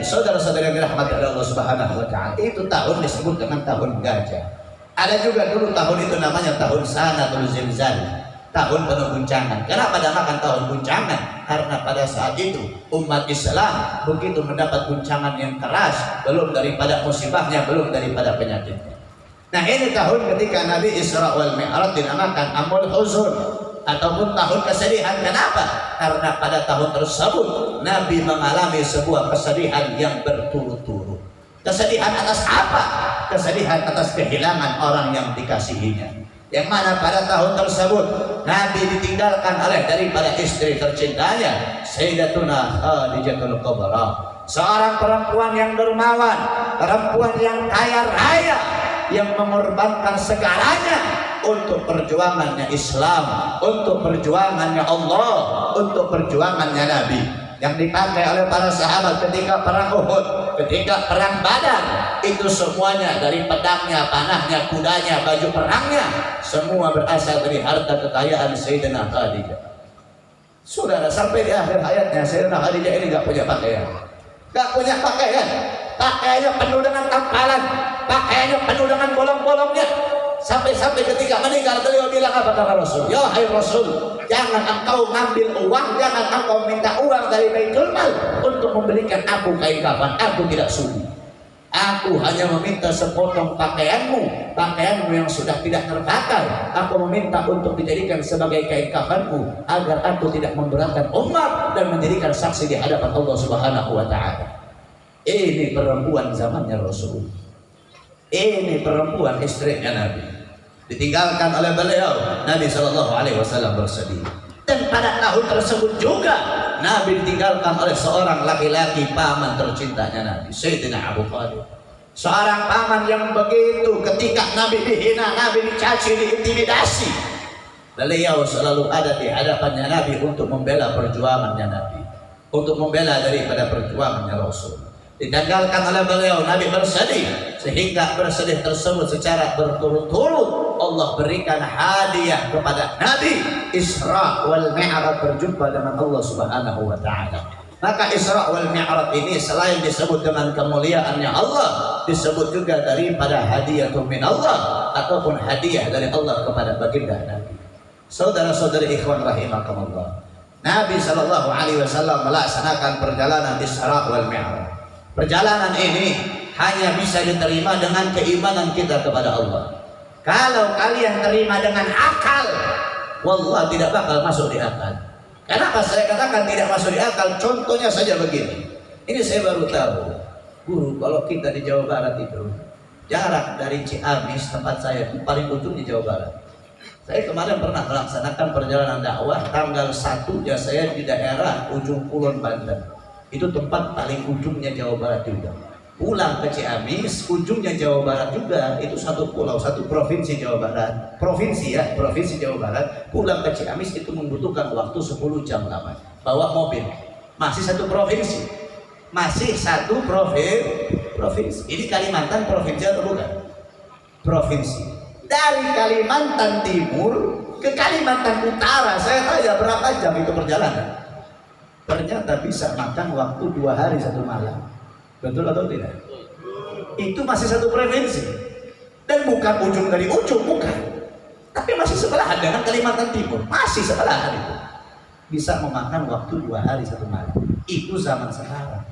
Saudara-saudara yang dirahmati oleh Allah Subhanahu wa taala, itu tahun disebut dengan tahun gajah. Ada juga dulu tahun itu namanya tahun Sanatul Zilzal. Tahun penuh guncangan. Kenapa dinamakan tahun guncangan? Karena pada saat itu umat Islam begitu mendapat guncangan yang keras, belum daripada musibahnya, belum daripada penyakitnya. Nah ini tahun ketika Nabi Isra wal Mi'raj dinamakan Amul Huzun ataupun tahun kesedihan. Kenapa? Karena pada tahun tersebut Nabi mengalami sebuah kesedihan yang berturut-turut. Kesedihan atas apa? Kesedihan atas kehilangan orang yang dikasihinya. Yang mana pada tahun tersebut Nabi ditinggalkan oleh daripada istri tercintanya Sayyidatuna Khadijatul Kubra. Seorang perempuan yang dermawan, perempuan yang kaya raya, yang mengorbankan segalanya untuk perjuangannya Islam, untuk perjuangannya Allah, untuk perjuangannya Nabi yang dipakai oleh para sahabat ketika perang Uhud, ketika perang Badar, itu semuanya dari pedangnya, panahnya, kudanya, baju perangnya, semua berasal dari harta kekayaan Sayyidina Khadijah. Saudara sampai di akhir hayatnya Sayyidina Khadijah ini nggak punya pakaian, nggak punya pakaian, pakaiannya penuh dengan tampalan, pakaiannya penuh dengan bolong-bolongnya. Sampai-sampai ketika meninggal beliau bilang apa kata Rasul? Ya hai Rasul, jangan engkau ngambil uang, jangan engkau minta uang dari Baitul Mal untuk membelikan aku kain kafan. Aku tidak sudi. Aku hanya meminta sepotong pakaianmu, pakaianmu yang sudah tidak terpakai. Aku meminta untuk dijadikan sebagai kain kafanmu agar aku tidak memberatkan umat dan menjadikan saksi di hadapan Allah Subhanahu wa taala. Ini perempuan zamannya Rasul. Ini perempuan istrinya Nabi. Ditinggalkan oleh beliau, Nabi Shallallahu Alaihi Wasallam bersedih. Dan pada tahun tersebut juga Nabi ditinggalkan oleh seorang laki-laki paman tercintanya Nabi, Sayyidina Abu Talib. Seorang paman yang begitu ketika Nabi dihina, Nabi dicaci, diintimidasi. Beliau selalu ada di hadapannya Nabi untuk membela perjuangannya Nabi. Untuk membela daripada perjuangannya Rasul digagalkan oleh beliau Nabi bersedih sehingga bersedih tersebut secara berturut-turut Allah berikan hadiah kepada Nabi Isra wal Mi'raj berjumpa dengan Allah Subhanahu wa taala. Maka Isra wal Mi'raj ini selain disebut dengan kemuliaannya Allah disebut juga daripada hadiah min Allah ataupun hadiah dari Allah kepada baginda Nabi. Saudara-saudari ikhwan rahimakumullah Nabi Shallallahu Alaihi Wasallam melaksanakan perjalanan Isra wal Mi'raj Perjalanan ini hanya bisa diterima dengan keimanan kita kepada Allah. Kalau kalian terima dengan akal, Wallah tidak bakal masuk di akal. Kenapa saya katakan tidak masuk di akal? Contohnya saja begini. Ini saya baru tahu. Guru, kalau kita di Jawa Barat itu jarak dari Ciamis tempat saya paling ujung di Jawa Barat. Saya kemarin pernah melaksanakan perjalanan dakwah tanggal 1 ya saya di daerah ujung Kulon Banten. Itu tempat paling ujungnya Jawa Barat juga. Pulang ke Ciamis, ujungnya Jawa Barat juga. Itu satu pulau, satu provinsi Jawa Barat. Provinsi ya, provinsi Jawa Barat. Pulang ke Ciamis itu membutuhkan waktu 10 jam lama. Bawa mobil. Masih satu provinsi. Masih satu provinsi. Provinsi. Ini Kalimantan provinsi atau bukan? Provinsi dari Kalimantan Timur ke Kalimantan Utara saya tanya berapa jam itu perjalanan ternyata bisa makan waktu dua hari satu malam. Betul atau tidak? Itu masih satu provinsi dan bukan ujung dari ujung bukan. Tapi masih sebelahan dengan Kalimantan Timur. Masih sebelahan itu. Bisa memakan waktu dua hari satu malam. Itu zaman sekarang.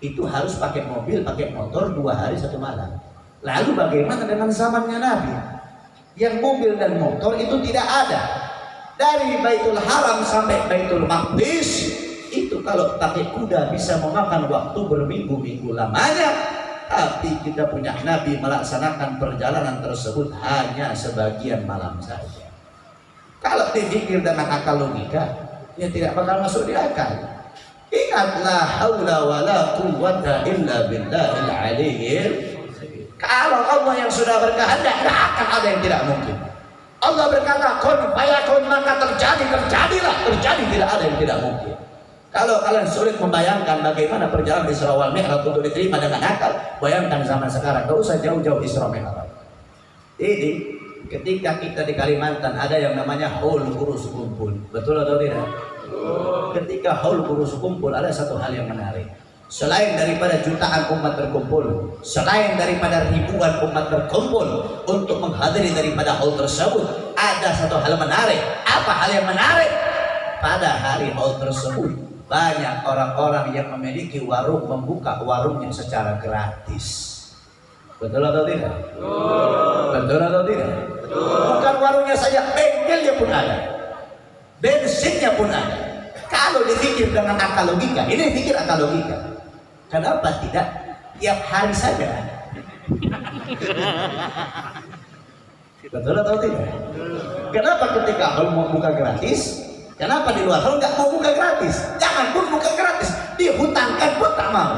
Itu harus pakai mobil pakai motor dua hari satu malam. Lalu bagaimana dengan zamannya Nabi? Yang mobil dan motor itu tidak ada. Dari Baitul Haram sampai Baitul Maqdis kalau pakai kuda bisa memakan waktu berminggu-minggu lamanya. Tapi kita punya Nabi melaksanakan perjalanan tersebut hanya sebagian malam saja. Kalau dipikir dengan akal logika ya tidak bakal masuk di akal. Ingatlah haula wala quwwata illa billahil aliyyil kalau Allah yang sudah berkehendak, tidak akan ada yang tidak mungkin. Allah berkata, kun fayakun maka terjadi, terjadilah, terjadi tidak ada yang tidak mungkin. Kalau kalian sulit membayangkan bagaimana perjalanan Isra wal Mi'raj untuk diterima dengan akal, bayangkan zaman sekarang, gak usah jauh-jauh Isra Mi'raj. Ini ketika kita di Kalimantan ada yang namanya haul kurus kumpul, betul atau tidak? Ketika haul kurus kumpul ada satu hal yang menarik. Selain daripada jutaan umat berkumpul selain daripada ribuan umat berkumpul untuk menghadiri daripada hal tersebut ada satu hal menarik. Apa hal yang menarik? Pada hari hal tersebut banyak orang-orang yang memiliki warung membuka warungnya secara gratis betul atau tidak? betul atau tidak? bukan warungnya saja bengkelnya pun ada bensinnya pun ada kalau dipikir dengan akal logika ini pikir akal logika Kenapa tidak tiap hari saja? *laughs* Betul atau tidak? Kenapa ketika hal mau buka gratis? Kenapa di luar hal nggak mau buka gratis? Jangan pun buka gratis, dihutangkan pun tak mau.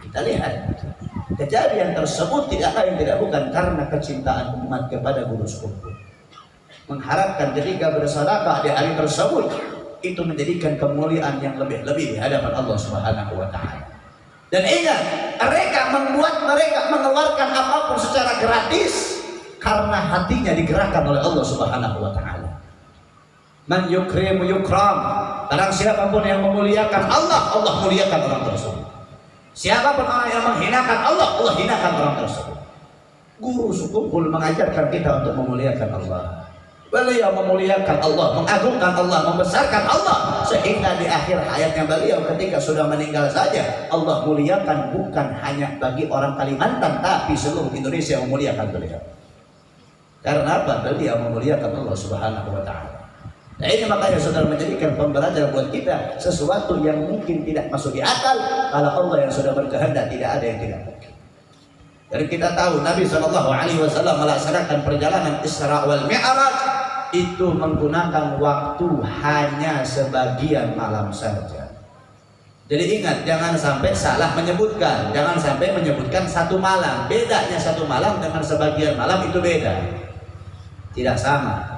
Kita lihat kejadian tersebut tidak lain tidak bukan karena kecintaan umat kepada guru sepupu. Mengharapkan ketika bersedekah di hari tersebut itu menjadikan kemuliaan yang lebih-lebih di hadapan Allah Subhanahu wa taala. Dan ingat, mereka membuat mereka mengeluarkan apa pun secara gratis karena hatinya digerakkan oleh Allah Subhanahu wa taala. Man yukrimu yukram. Barang siapa pun yang memuliakan Allah, Allah muliakan orang tersebut. Siapa pun orang yang menghinakan Allah, Allah hinakan orang tersebut. Guru suku mengajarkan kita untuk memuliakan Allah. Beliau memuliakan Allah, mengagungkan Allah, membesarkan Allah sehingga di akhir hayatnya beliau ketika sudah meninggal saja Allah muliakan bukan hanya bagi orang Kalimantan tapi seluruh Indonesia memuliakan beliau. Karena apa? Beliau memuliakan Allah Subhanahu wa taala. Nah ini makanya saudara menjadikan pembelajaran buat kita sesuatu yang mungkin tidak masuk di akal kalau Allah yang sudah berkehendak tidak ada yang tidak mungkin. Dan kita tahu Nabi Shallallahu Alaihi Wasallam melaksanakan perjalanan Isra wal Mi'raj itu menggunakan waktu hanya sebagian malam saja. Jadi ingat, jangan sampai salah menyebutkan. Jangan sampai menyebutkan satu malam. Bedanya satu malam dengan sebagian malam itu beda. Tidak sama.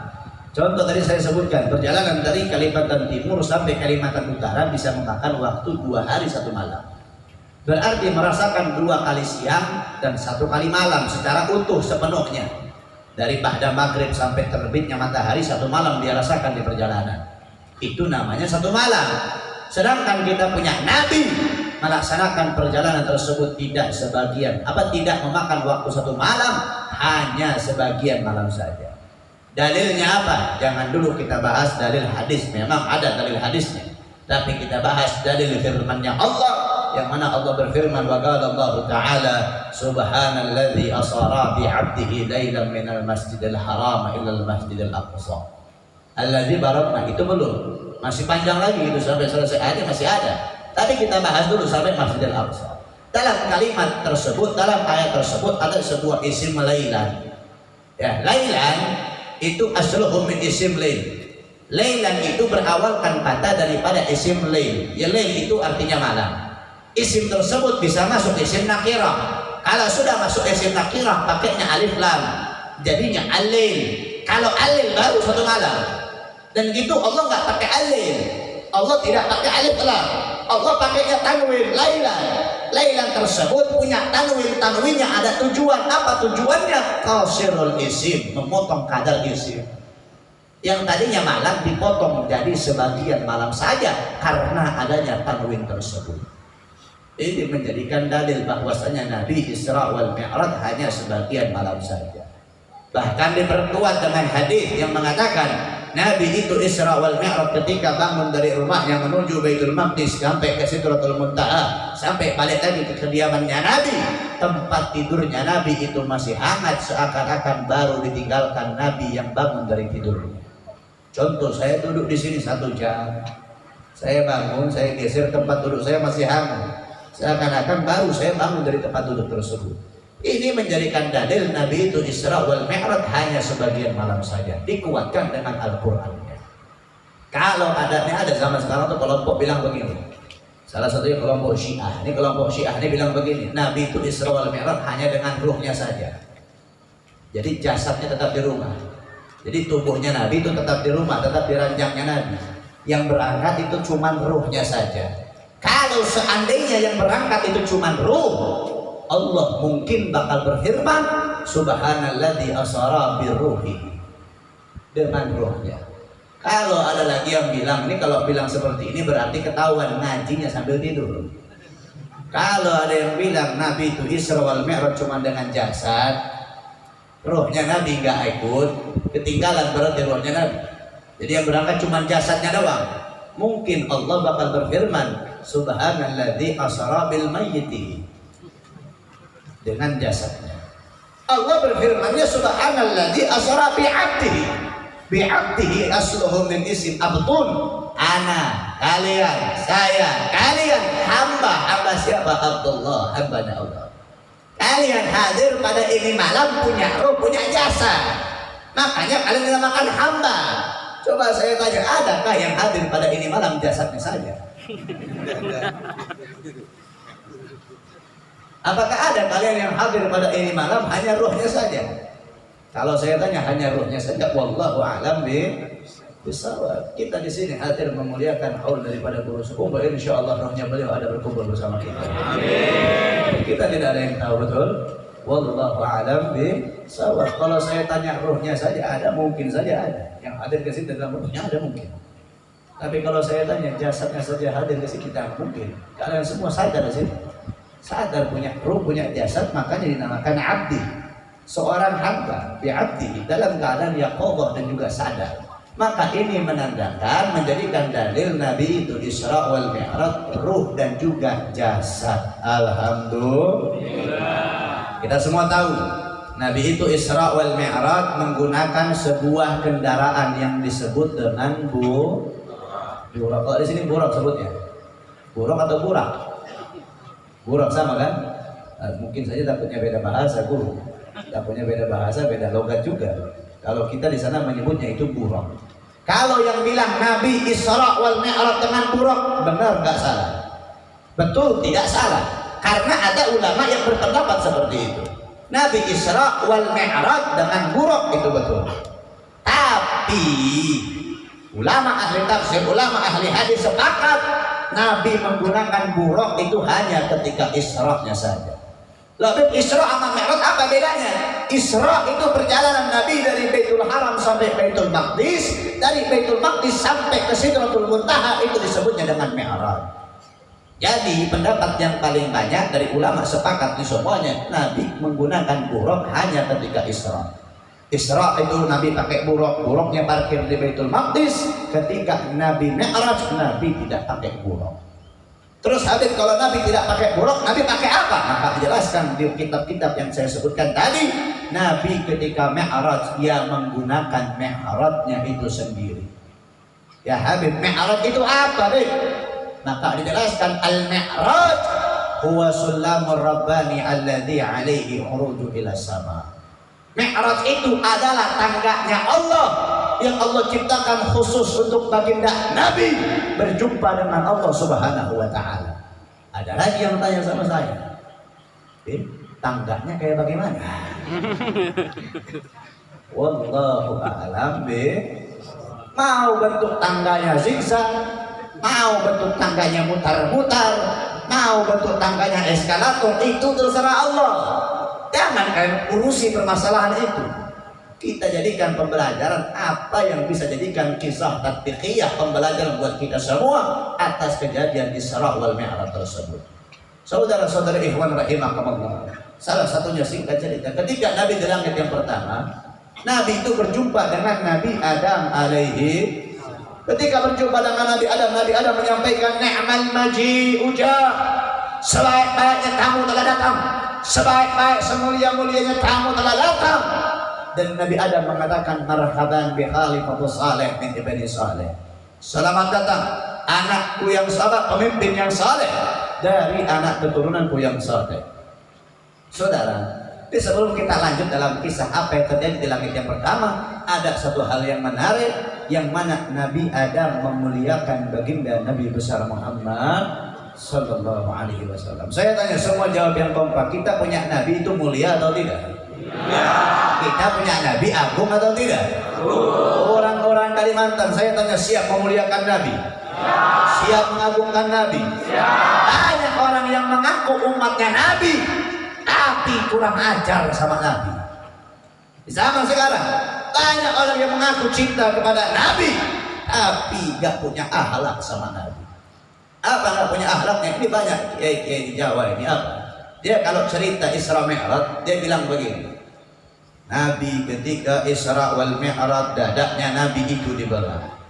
Contoh tadi saya sebutkan, perjalanan dari Kalimantan Timur sampai Kalimantan Utara bisa memakan waktu dua hari satu malam. Berarti merasakan dua kali siang dan satu kali malam secara utuh sepenuhnya. Dari pada maghrib sampai terbitnya matahari satu malam dia rasakan di perjalanan. Itu namanya satu malam. Sedangkan kita punya nabi melaksanakan perjalanan tersebut tidak sebagian apa tidak memakan waktu satu malam? Hanya sebagian malam saja dalilnya apa? Jangan dulu kita bahas dalil hadis. Memang ada dalil hadisnya. Tapi kita bahas dalil firmannya Allah yang mana Allah berfirman wa qala Allah taala subhanalladzi asara bi 'abdihi lailan minal masjidil haram ila al masjidil aqsa. Alladzi barakna itu belum. Masih panjang lagi itu sampai selesai. Ayat masih ada. Tadi kita bahas dulu sampai masjidil aqsa. Dalam kalimat tersebut dalam ayat tersebut ada sebuah isim lailan ya lailan itu asluhu min isim lail Lailan itu berawalkan kata daripada isim lail. Ya lail itu artinya malam. Isim tersebut bisa masuk isim nakirah. Kalau sudah masuk isim nakirah pakainya alif lam. Jadinya alail. Kalau alail baru satu malam. Dan gitu Allah nggak pakai alail. Allah tidak pakai alif lam. Allah pakainya tanwin lailan. Lailan tersebut punya tanwin. Tanwinnya ada tujuan. Apa tujuannya? Kasirul isim, memotong kadar isim yang tadinya malam dipotong menjadi sebagian malam saja karena adanya tanwin tersebut ini menjadikan dalil bahwasanya Nabi Isra wal Mi'raj hanya sebagian malam saja bahkan diperkuat dengan hadis yang mengatakan Nabi itu Isra wal Mi'raj ketika bangun dari rumahnya menuju Baitul Maqdis sampai ke Sidratul Muntaha sampai balik lagi ke kediamannya Nabi tempat tidurnya Nabi itu masih hangat seakan-akan baru ditinggalkan Nabi yang bangun dari tidurnya Contoh saya duduk di sini satu jam, saya bangun, saya geser tempat duduk saya masih hangat. Seakan-akan baru saya bangun dari tempat duduk tersebut. Ini menjadikan dalil Nabi itu Isra wal Mi'raj hanya sebagian malam saja. Dikuatkan dengan Al-Qur'an. Kalau adatnya ada zaman sekarang tuh kelompok bilang begini. Salah satunya kelompok Syiah. Ini kelompok Syiah ini bilang begini, Nabi itu Isra wal Mi'raj hanya dengan ruhnya saja. Jadi jasadnya tetap di rumah jadi tubuhnya Nabi itu tetap di rumah, tetap di ranjangnya Nabi. Yang berangkat itu cuma ruhnya saja. Kalau seandainya yang berangkat itu cuma ruh, Allah mungkin bakal berfirman, Subhanalladzi asara birruhi dengan ruhnya. Kalau ada lagi yang bilang, ini kalau bilang seperti ini berarti ketahuan ngajinya sambil tidur. Kalau ada yang bilang Nabi itu Isra wal Mi'raj cuma dengan jasad, rohnya Nabi nggak ikut, ketinggalan berarti rohnya Nabi. Jadi yang berangkat cuma jasadnya doang. Mungkin Allah bakal berfirman, Subhanalladzi asra bil mayyiti dengan jasadnya. Allah berfirman, ya Subhanalladzi asra bi 'abdihi. Bi asluhu min isim abtun. Ana, kalian, saya, kalian hamba, hamba siapa? Abdullah, hamba Allah. Kalian hadir pada ini malam punya roh, punya jasa Makanya kalian dinamakan hamba. Coba saya tanya, adakah yang hadir pada ini malam jasadnya saja? *laughs* Apakah ada kalian yang hadir pada ini malam hanya rohnya saja? Kalau saya tanya hanya rohnya saja, wallahu a'lam bi bisawab. Kita di sini hadir memuliakan haul daripada guru sepuh, insya Allah rohnya beliau ada berkumpul bersama kita. Amin. Kita tidak ada yang tahu betul. Wallahu a'lam sawab. Kalau saya tanya ruhnya saja ada, mungkin saja ada. Yang hadir ke sini dalam ruhnya ada mungkin. Tapi kalau saya tanya jasadnya saja hadir ke sini kita mungkin. Kalian semua sadar di sini. Sadar punya ruh, punya jasad, makanya dinamakan abdi. Seorang hamba abdi dalam keadaan yaqoboh dan juga sadar. Maka ini menandakan menjadikan dalil Nabi itu Isra wal Mi'raj ruh dan juga jasad. Alhamdulillah. Kita semua tahu Nabi itu Isra wal Mi'raj menggunakan sebuah kendaraan yang disebut dengan bu burak. Kalau di sini burak sebutnya. Burak atau burak? Burak sama kan? Nah, mungkin saja takutnya beda bahasa guru. Takutnya beda bahasa, beda logat juga. Kalau kita di sana menyebutnya itu burak. Kalau yang bilang Nabi Isra wal Mi'raj dengan burak, benar nggak salah? Betul, tidak salah. Karena ada ulama yang berpendapat seperti itu. Nabi Isra wal Mi'raj dengan buruk itu betul. Tapi ulama ahli tafsir, ulama ahli hadis sepakat Nabi menggunakan buruk itu hanya ketika Isra-nya saja. Lalu Isra sama Mi'raj apa bedanya? Isra itu perjalanan Nabi dari Baitul Haram sampai Baitul Maqdis, dari Baitul Maqdis sampai ke Sidratul Muntaha itu disebutnya dengan Mi'raj. Jadi pendapat yang paling banyak dari ulama sepakat di semuanya Nabi menggunakan buruk hanya ketika Isra. Isra itu Nabi pakai buruk, buruknya parkir di Baitul Maqdis. Ketika Nabi Mi'raj, Nabi tidak pakai buruk. Terus Habib kalau Nabi tidak pakai buruk, Nabi pakai apa? Maka dijelaskan di kitab-kitab yang saya sebutkan tadi, Nabi ketika Mi'raj dia menggunakan Mi'rajnya itu sendiri. Ya Habib, Mi'raj itu apa, Habib? Maka dijelaskan Al-Mi'raj huwa sulamur rabbani alladhi alaihi uruju ila sama. Mi'raj itu adalah tangganya Allah yang Allah ciptakan khusus untuk baginda Nabi berjumpa dengan Allah Subhanahu wa taala. Ada lagi yang tanya sama saya. Eh, tangganya kayak bagaimana? *laughs* Wallahu a'lam mau bentuk tangganya zigzag, mau bentuk tangganya mutar-mutar, mau bentuk tangganya eskalator itu terserah Allah. Jangan kalian urusi permasalahan itu kita jadikan pembelajaran apa yang bisa jadikan kisah tatbiqiyah pembelajaran buat kita semua atas kejadian Isra wal Mi'raj tersebut. Saudara-saudara ikhwan rahimakumullah. Salah satunya singkat cerita, ketika Nabi di langit yang pertama, Nabi itu berjumpa dengan Nabi Adam alaihi Ketika berjumpa dengan Nabi Adam, Nabi Adam menyampaikan ni'mal maji ujah. Sebaik-baiknya tamu telah datang. Sebaik-baik semulia-mulianya tamu telah datang dan Nabi Adam mengatakan marhaban bi khalifatu saleh min ibni saleh. Selamat datang anakku yang saleh, pemimpin yang saleh dari anak keturunanku yang saleh. Saudara, di sebelum kita lanjut dalam kisah apa yang terjadi di langit yang pertama, ada satu hal yang menarik yang mana Nabi Adam memuliakan baginda Nabi besar Muhammad Sallallahu Alaihi Wasallam. Saya tanya semua jawab yang kompak. Kita punya Nabi itu mulia atau tidak? Ya. Kita punya Nabi agung atau tidak? Orang-orang Kalimantan, saya tanya siap memuliakan Nabi? Ya. Siap mengagungkan Nabi? Ya. Banyak orang yang mengaku umatnya Nabi, tapi kurang ajar sama Nabi. Di zaman sekarang, banyak orang yang mengaku cinta kepada Nabi, tapi gak punya akhlak sama Nabi. Apa gak punya akhlaknya? Ini banyak kiai-kiai di Jawa ini apa? Dia kalau cerita Isra Mi'raj, dia bilang begini. Nabi ketika Isra wal Mi'raj dadaknya Nabi itu dibelah.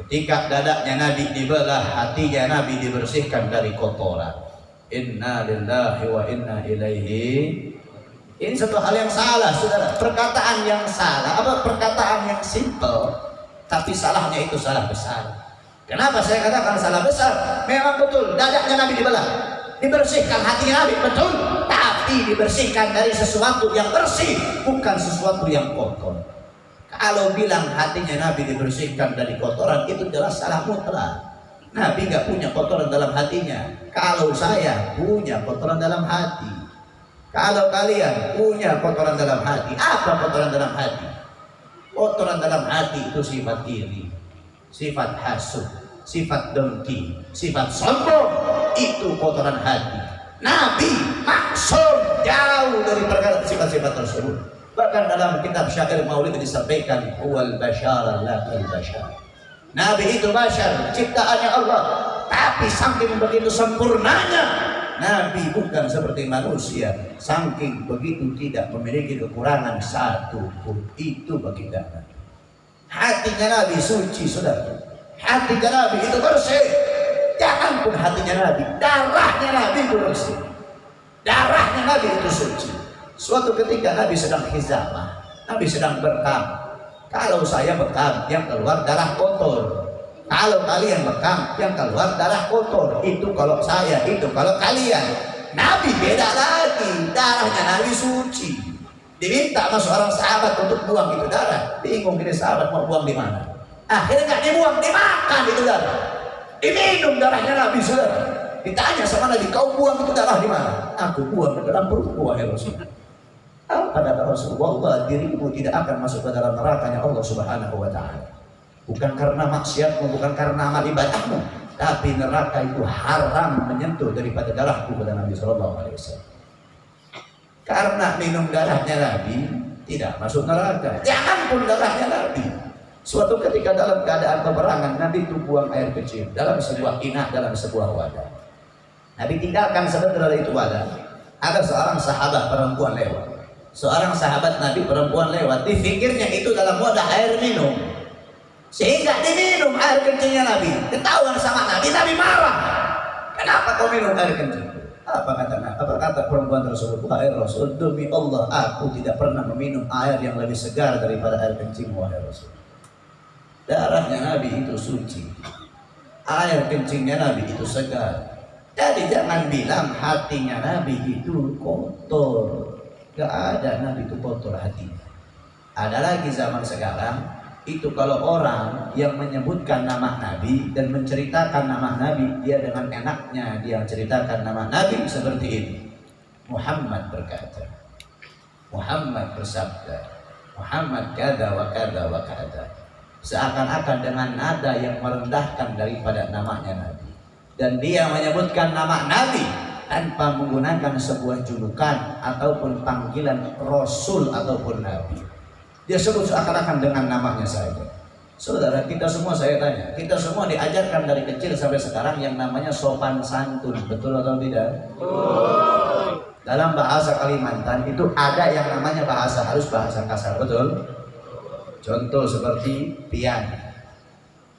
Ketika dadaknya Nabi dibelah, hatinya Nabi dibersihkan dari kotoran. Inna lillahi wa inna ilaihi. Ini satu hal yang salah, saudara. Perkataan yang salah, apa perkataan yang simple, tapi salahnya itu salah besar. Kenapa saya katakan salah besar? Memang betul, dadaknya Nabi dibelah. Dibersihkan hati Nabi, betul. Tapi dibersihkan dari sesuatu yang bersih bukan sesuatu yang kotor. Kalau bilang hatinya Nabi dibersihkan dari kotoran itu jelas salah mutlak. Nabi nggak punya kotoran dalam hatinya. Kalau saya punya kotoran dalam hati. Kalau kalian punya kotoran dalam hati apa kotoran dalam hati? Kotoran dalam hati itu sifat iri sifat hasud sifat dengki sifat sombong itu kotoran hati Nabi maksud jauh dari perkara sifat-sifat tersebut. Bahkan dalam kitab syair maulid disampaikan wal bashar la bashar. Nabi itu bashar, ciptaannya Allah. Tapi saking begitu sempurnanya, Nabi bukan seperti manusia. Saking begitu tidak memiliki kekurangan satu pun. Itu bagi Nabi. Hatinya Nabi suci, saudara. Hatinya Nabi itu bersih Jangan pun hatinya Nabi, darahnya Nabi itu bersih. Darahnya Nabi itu suci. Suatu ketika Nabi sedang hizamah, Nabi sedang bekam. Kalau saya bekam, yang keluar darah kotor. Kalau kalian bekam, yang keluar darah kotor. Itu kalau saya, itu kalau kalian. Nabi beda lagi, darahnya Nabi suci. Diminta sama seorang sahabat untuk buang itu darah. Bingung ini sahabat mau buang di mana. Akhirnya nggak dibuang, dimakan itu darah. Diminum darahnya Nabi saudara. Ditanya sama Nabi, kau buang itu darah di mana? Aku buang ke dalam perutku, wahai Rasul. Apa kata Rasulullah? Dirimu tidak akan masuk ke dalam nerakanya Allah Subhanahu wa taala. Bukan karena maksiatmu, bukan karena amal ibadahmu, tapi neraka itu haram menyentuh daripada darahku kata Nabi Shallallahu alaihi wasallam. Karena minum darahnya Nabi tidak masuk neraka. Jangan pun darahnya Nabi Suatu ketika dalam keadaan peperangan, Nabi itu buang air kecil dalam sebuah inah, dalam sebuah wadah. Nabi tinggalkan sebentar itu wadah. Ada seorang sahabat perempuan lewat. Seorang sahabat Nabi perempuan lewat. Dipikirnya itu dalam wadah air minum. Sehingga diminum air kecilnya Nabi. Ketahuan sama Nabi, Nabi marah. Kenapa kau minum air kencing? Apa kata apa kata perempuan tersebut? Wahai Rasul, demi Allah, aku tidak pernah meminum air yang lebih segar daripada air kencing, wahai Rasul. Darahnya Nabi itu suci. Air kencingnya Nabi itu segar. Jadi jangan bilang hatinya Nabi itu kotor. Gak ada Nabi itu kotor hatinya. Ada lagi zaman sekarang itu kalau orang yang menyebutkan nama Nabi dan menceritakan nama Nabi dia dengan enaknya dia ceritakan nama Nabi seperti ini Muhammad berkata Muhammad bersabda Muhammad kada wa kada wa kada seakan-akan dengan nada yang merendahkan daripada namanya Nabi dan dia menyebutkan nama Nabi tanpa menggunakan sebuah julukan ataupun panggilan Rasul ataupun Nabi dia sebut seakan-akan dengan namanya saja. Saudara, kita semua saya tanya, kita semua diajarkan dari kecil sampai sekarang yang namanya sopan santun, betul atau tidak? Dalam bahasa Kalimantan itu ada yang namanya bahasa harus bahasa kasar, betul? Contoh seperti pian.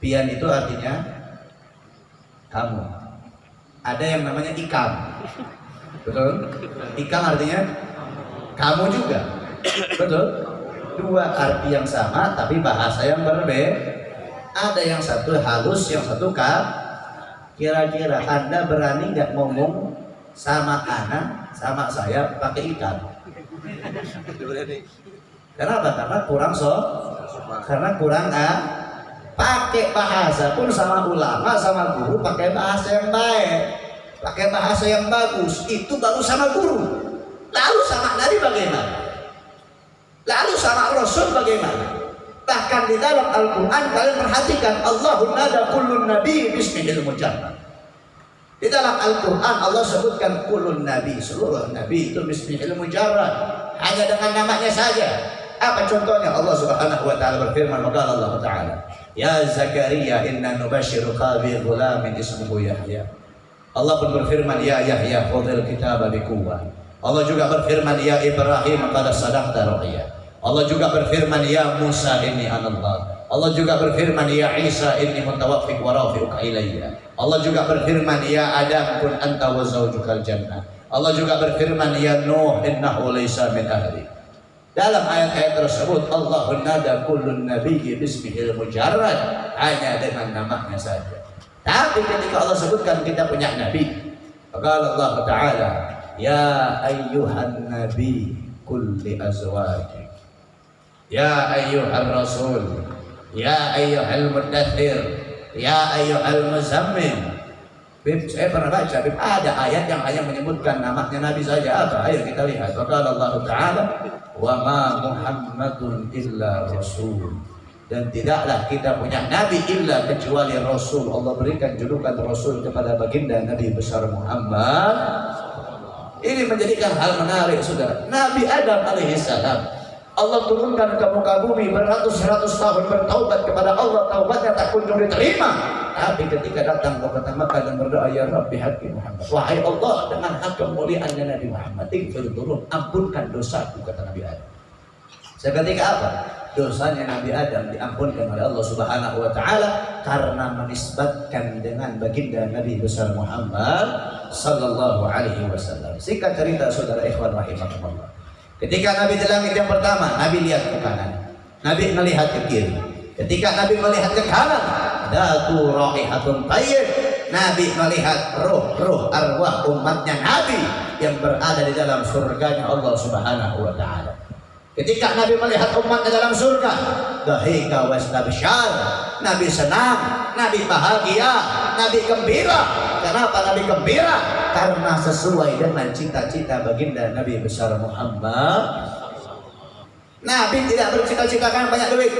Pian itu artinya kamu. Ada yang namanya ikam. Betul? Ikam artinya kamu juga. Betul? dua arti yang sama tapi bahasa yang berbeda ada yang satu halus yang satu kah kira-kira anda berani nggak ngomong sama anak sama saya pakai ikan karena kurang so karena kurang ah pakai bahasa pun sama ulama sama guru pakai bahasa yang baik pakai bahasa yang bagus itu baru sama guru lalu sama nabi bagaimana Lalu sama Rasul bagaimana? Bahkan di dalam Al-Quran kalian perhatikan Allahun nada kullun nabi bismihil mujarrad. Di dalam Al-Quran Allah sebutkan kullun nabi, seluruh nabi itu bismihil mujarrad. Hanya dengan namanya saja. Apa contohnya? Allah Subhanahu wa taala berfirman maka Allah taala, "Ya Zakaria inna nubashiruka bi ghulamin ismuhu Yahya." Allah pun berfirman, "Ya Yahya khudhil kitaba bi Allah juga berfirman, "Ya Ibrahim qad sadaqta ru'ya." Allah juga berfirman, "Ya Musa inni anallah." Allah juga berfirman, "Ya Isa inni mutawaffik wa rafi'uka ilayya." Allah juga berfirman, "Ya Adam kun anta wa zawjukal jannah." Allah juga berfirman, "Ya Nuh innahu laysa min ahli." Dalam ayat-ayat tersebut Allah nada kullun nabiyyi bismihil mujarrad. Hanya dengan namanya saja. Tapi ketika Allah sebutkan kita punya nabi, maka Allah Taala Ya ayyuhan nabi kulli azwaji Ya ayyuhan rasul Ya ayyuhal mudathir Ya ayyuhal muzammil Bib, saya pernah baca, Bib, ada ayat yang hanya menyebutkan namanya Nabi saja. Apa? Ayo kita lihat. Maka Allah Ta'ala, Wa ma Muhammadun illa Rasul. Dan tidaklah kita punya Nabi illa kecuali Rasul. Allah berikan julukan Rasul kepada baginda Nabi besar Muhammad ini menjadikan hal menarik, saudara. Nabi Adam alaihissalam Allah turunkan ke muka bumi beratus-ratus tahun bertaubat kepada Allah. Taubatnya tak kunjung diterima. Tapi ketika datang ke kota Makkah dan berdoa ya Rabbi hati Muhammad. Wahai Allah dengan hak kemuliaannya Nabi Muhammad ighfir turun. Ampunkan dosaku kata Nabi Adam. Seketika apa? Dosanya Nabi Adam diampunkan oleh Allah Subhanahu wa taala karena menisbatkan dengan baginda Nabi besar Muhammad sallallahu alaihi wasallam. Singkat cerita saudara ikhwan rahimakumullah. Ketika Nabi di langit yang pertama, Nabi lihat ke kanan. Nabi melihat ke kiri. Ketika Nabi melihat ke kanan, datu raihatun tayyib. Nabi melihat roh-roh arwah umatnya Nabi yang berada di dalam surganya Allah Subhanahu wa taala. Ketika Nabi melihat umatnya dalam surga, dahika wastabsyar. Nabi senang, Nabi bahagia, Nabi gembira. Kenapa Nabi gembira? Karena sesuai dengan cita-cita baginda Nabi besar Muhammad. Nabi tidak bercita-cita kan banyak duit.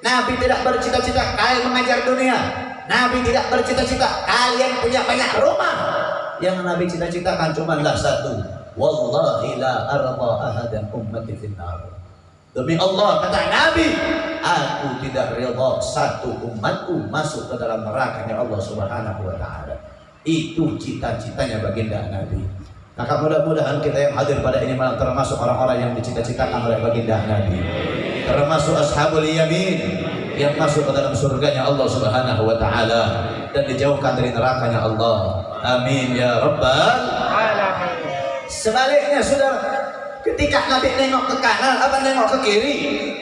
Nabi tidak bercita-cita kalian mengajar dunia. Nabi tidak bercita-cita kalian punya banyak rumah. Yang Nabi cita-citakan cuma satu, wallahi la arda ahadan ummati finnar demi Allah kata Nabi aku tidak rela satu umatku masuk ke dalam nerakanya Allah Subhanahu wa taala itu cita-citanya baginda Nabi maka mudah-mudahan kita yang hadir pada ini malam termasuk orang-orang yang dicita-citakan oleh baginda Nabi termasuk ashabul yamin yang masuk ke dalam surganya Allah Subhanahu wa taala dan dijauhkan dari nerakanya Allah. Amin ya rabbal alamin. Sebaliknya saudara, ketika Nabi nengok ke kanan apa nengok ke kiri,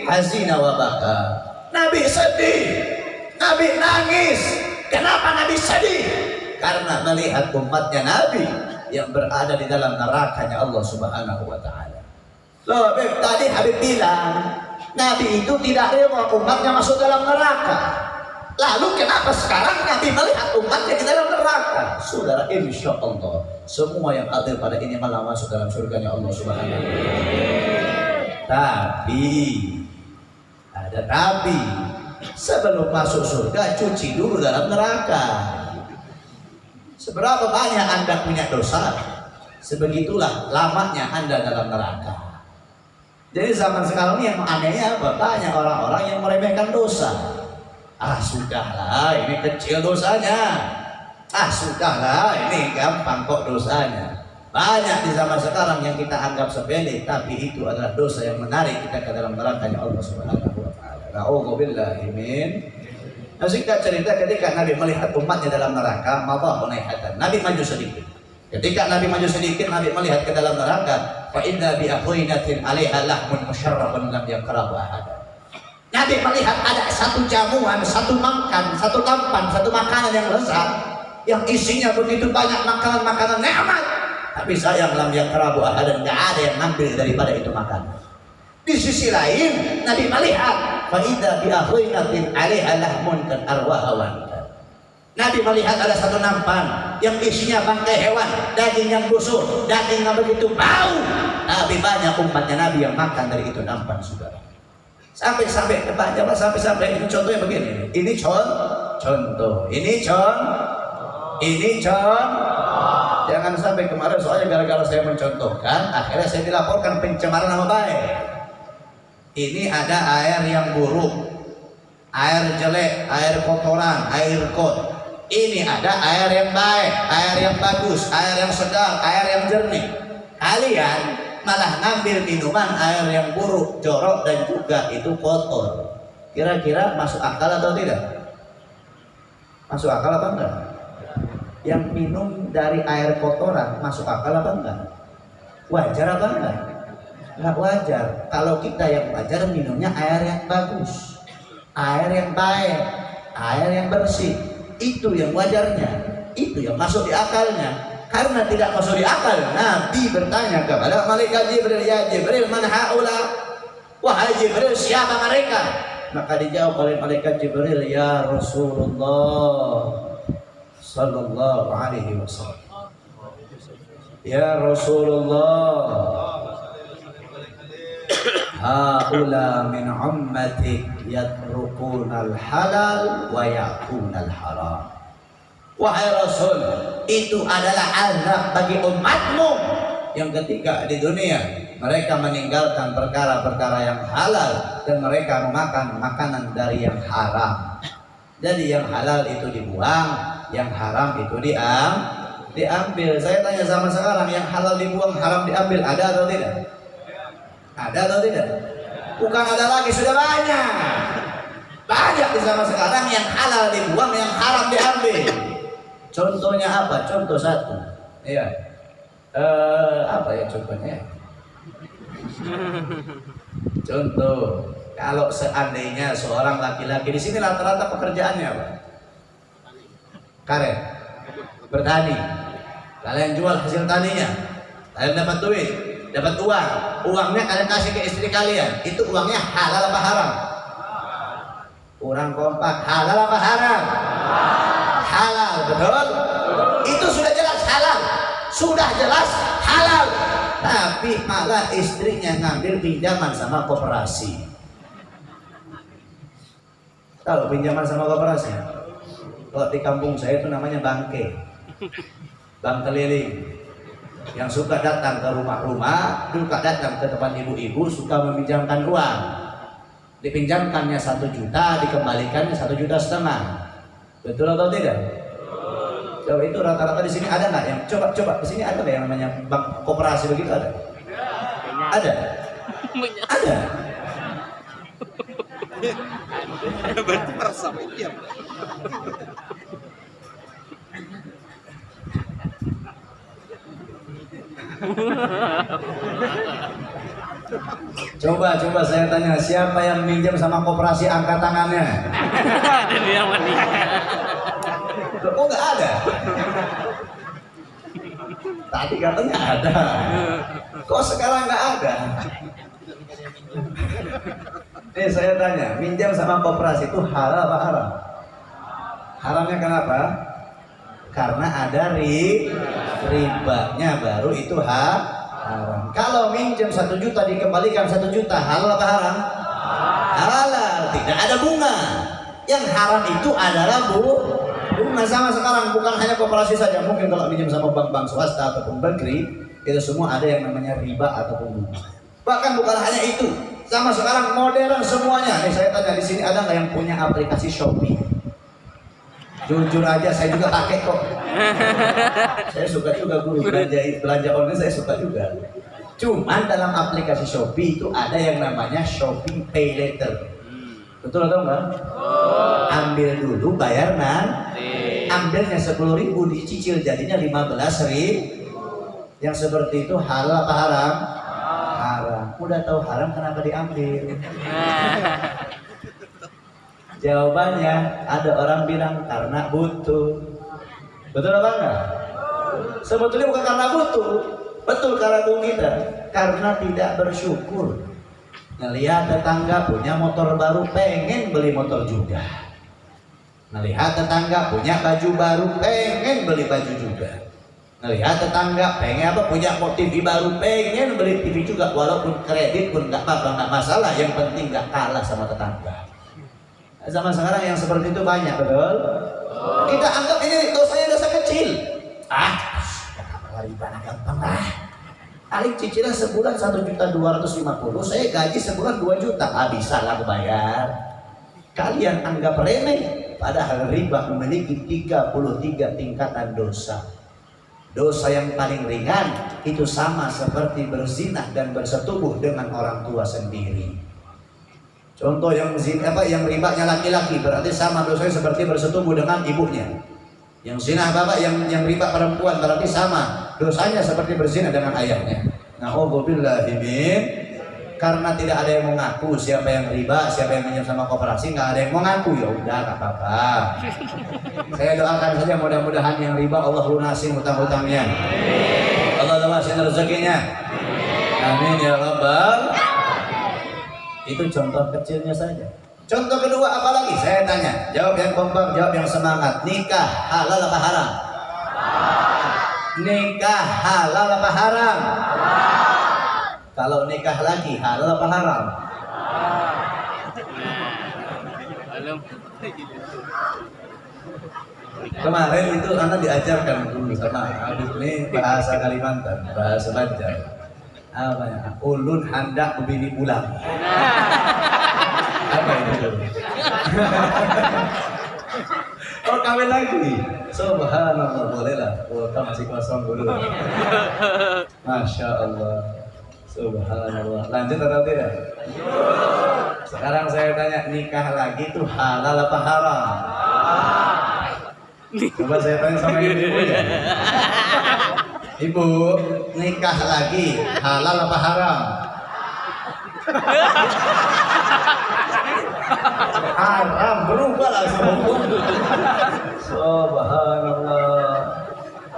hazina wa baka. Nabi sedih. Nabi nangis. Kenapa Nabi sedih? Karena melihat umatnya Nabi yang berada di dalam nerakanya Allah Subhanahu wa taala. Loh, Habib, tadi Habib bilang Nabi itu tidak rela umatnya masuk dalam neraka. Lalu kenapa sekarang Nabi melihat umatnya di dalam neraka? Saudara, insya Allah semua yang ada pada ini malah masuk dalam surganya Allah Subhanahu wa Tapi ada tapi sebelum masuk surga cuci dulu dalam neraka. Seberapa banyak Anda punya dosa, sebegitulah lamanya Anda dalam neraka. Jadi zaman sekarang ini yang anehnya apa? Banyak orang-orang yang meremehkan dosa ah sudahlah ini kecil dosanya ah sudahlah ini gampang kok dosanya banyak di zaman sekarang yang kita anggap sepele tapi itu adalah dosa yang menarik kita ke dalam neraka Allah Subhanahu wa taala. Nauzubillahi min Nah, singkat cerita ketika Nabi melihat umatnya dalam neraka, maka naihatan. Nabi maju sedikit. Ketika Nabi maju sedikit, Nabi melihat ke dalam neraka, fa inna bi akhwinatin 'alaiha lahmun musyarrafun lam yakrahu ahad. Nabi melihat ada satu jamuan, satu makan, satu tampan, satu makanan yang lezat yang isinya begitu banyak makanan-makanan nikmat. Tapi sayang lam yang kerabu dan nggak ada yang ngambil daripada itu makanan. Di sisi lain, Nabi melihat faida bi akhwinatin alaiha lahmun kan arwahawan. Nabi melihat ada satu nampan yang isinya bangkai hewan, daging yang busuk, daging yang begitu bau. Nabi banyak umatnya Nabi yang makan dari itu nampan saudara. Sampai-sampai sampai-sampai ini contohnya begini. Ini contoh, contoh. Ini contoh. Ini contoh. Jangan sampai kemarin soalnya gara-gara saya mencontohkan, akhirnya saya dilaporkan pencemaran nama baik. Ini ada air yang buruk, air jelek, air kotoran, air kot. Ini ada air yang baik, air yang bagus, air yang sedang, air yang jernih. Kalian malah ngambil minuman air yang buruk, jorok dan juga itu kotor. Kira-kira masuk akal atau tidak? Masuk akal apa enggak? Yang minum dari air kotoran masuk akal apa enggak? Wajar apa enggak? Enggak wajar. Kalau kita yang wajar minumnya air yang bagus, air yang baik, air yang bersih. Itu yang wajarnya. Itu yang masuk di akalnya karena tidak masuk di akal Nabi bertanya kepada malaikat Jibril ya Jibril mana haula wahai Jibril siapa mereka maka dijawab oleh malaikat Jibril ya Rasulullah sallallahu alaihi wasallam. Ya Rasulullah. Haula min ummatik yatrukuna al-halal wa yakuna al-haram. Wahai Rasul, itu adalah azab bagi umatmu. Yang ketika di dunia mereka meninggalkan perkara-perkara yang halal dan mereka memakan makanan dari yang haram. Jadi yang halal itu dibuang, yang haram itu diam, diambil. Saya tanya sama sekarang, yang halal dibuang, haram diambil, ada atau tidak? Ada atau tidak? Bukan ada lagi, sudah banyak. Banyak di zaman sekarang yang halal dibuang, yang haram diambil. Contohnya apa? Contoh satu. Iya. Eh, apa ya contohnya? Contoh, kalau seandainya seorang laki-laki di sini rata-rata pekerjaannya apa? Karet, bertani. Kalian jual hasil taninya, kalian dapat duit, dapat uang. Uangnya kalian kasih ke istri kalian. Itu uangnya halal apa haram? Kurang kompak, halal apa haram? halal betul itu sudah jelas halal sudah jelas halal tapi malah istrinya ngambil pinjaman sama koperasi tahu pinjaman sama koperasi kalau di kampung saya itu namanya bangke bank keliling yang suka datang ke rumah-rumah suka datang ke tempat ibu-ibu suka meminjamkan uang dipinjamkannya satu juta dikembalikannya satu juta setengah Betul atau tidak? Coba itu rata-rata di sini ada nggak yang coba coba di sini ada nggak yang namanya bank koperasi begitu ada? Ada. Ada. Berarti merasa. Coba, coba saya tanya, siapa yang minjem sama koperasi angkat tangannya? Ada meninggal. Loh, kok nggak ada? Tadi katanya ada. Kok sekarang nggak ada? Nih saya tanya, minjam sama koperasi itu halal apa haram? Haramnya kenapa? Karena ada ri ribanya baru itu ha haram. Kalau minjam satu juta dikembalikan satu juta halal apa haram? Halal, tidak ada bunga. Yang haram itu adalah bu bunga sama sekarang bukan hanya koperasi saja. Mungkin kalau minjam sama bank-bank swasta ataupun bankri itu semua ada yang namanya riba ataupun bunga. Bahkan bukan hanya itu, sama sekarang modern semuanya. Nih saya tanya di sini ada nggak yang punya aplikasi Shopee? Jujur aja saya juga pakai kok. *laughs* saya suka juga guru belanja belanja online saya suka juga. Cuman dalam aplikasi Shopee itu ada yang namanya Shopee Pay Later. Betul atau enggak? Ambil dulu bayar nanti. Ambilnya sepuluh ribu dicicil jadinya lima belas ribu. Yang seperti itu halal apa haram? Haram. Udah tahu haram kenapa diambil? *laughs* Jawabannya ada orang bilang karena butuh. Betul apa enggak? Sebetulnya bukan karena butuh, betul karena kita. Karena tidak bersyukur. Ngelihat tetangga punya motor baru, pengen beli motor juga. Ngelihat tetangga punya baju baru, pengen beli baju juga. Ngelihat tetangga pengen apa punya TV baru, pengen beli TV juga. Walaupun kredit pun nggak apa-apa, nggak masalah. Yang penting nggak kalah sama tetangga. Zaman sekarang yang seperti itu banyak, betul? Kita anggap ini dosanya dosa kecil. Ah, kata riba gampang lah. Paling cicilan sebulan satu juta dua ratus lima puluh, saya gaji sebulan 2 juta, ah bisa lah bayar. Kalian anggap remeh, padahal riba memiliki 33 tingkatan dosa. Dosa yang paling ringan itu sama seperti berzinah dan bersetubuh dengan orang tua sendiri. Contoh yang zina apa yang ribanya laki-laki berarti sama dosanya seperti bersetubuh dengan ibunya. Yang zina bapak yang yang riba perempuan berarti sama dosanya seperti berzina dengan ayahnya. Nah, min karena tidak ada yang mengaku siapa yang riba, siapa yang minjem sama koperasi, nggak ada yang mengaku ya udah nggak apa-apa. Saya doakan saja mudah-mudahan yang riba Allah lunasin hutang-hutangnya. Allah lunasin rezekinya. Amin ya rabbal itu contoh kecilnya saja. Contoh kedua apa lagi? Saya tanya. Jawab yang kompak, jawab yang semangat. Nikah halal apa haram? Nikah halal apa haram? Kalau nikah lagi halal apa haram? Kemarin itu anak diajarkan dulu sama Habib ini bahasa Kalimantan, bahasa Banjar apa ya? Ulun hendak membini pulang apa itu? Oh kawin lagi? Subhanallah boleh lah kuota masih kosong dulu. Masya Allah. Subhanallah. Lanjut atau tidak? Sekarang saya tanya nikah lagi itu halal apa haram? Coba saya tanya sama ibu ya Ibu, nikah lagi halal apa haram? haram berubah langsung Subhanallah.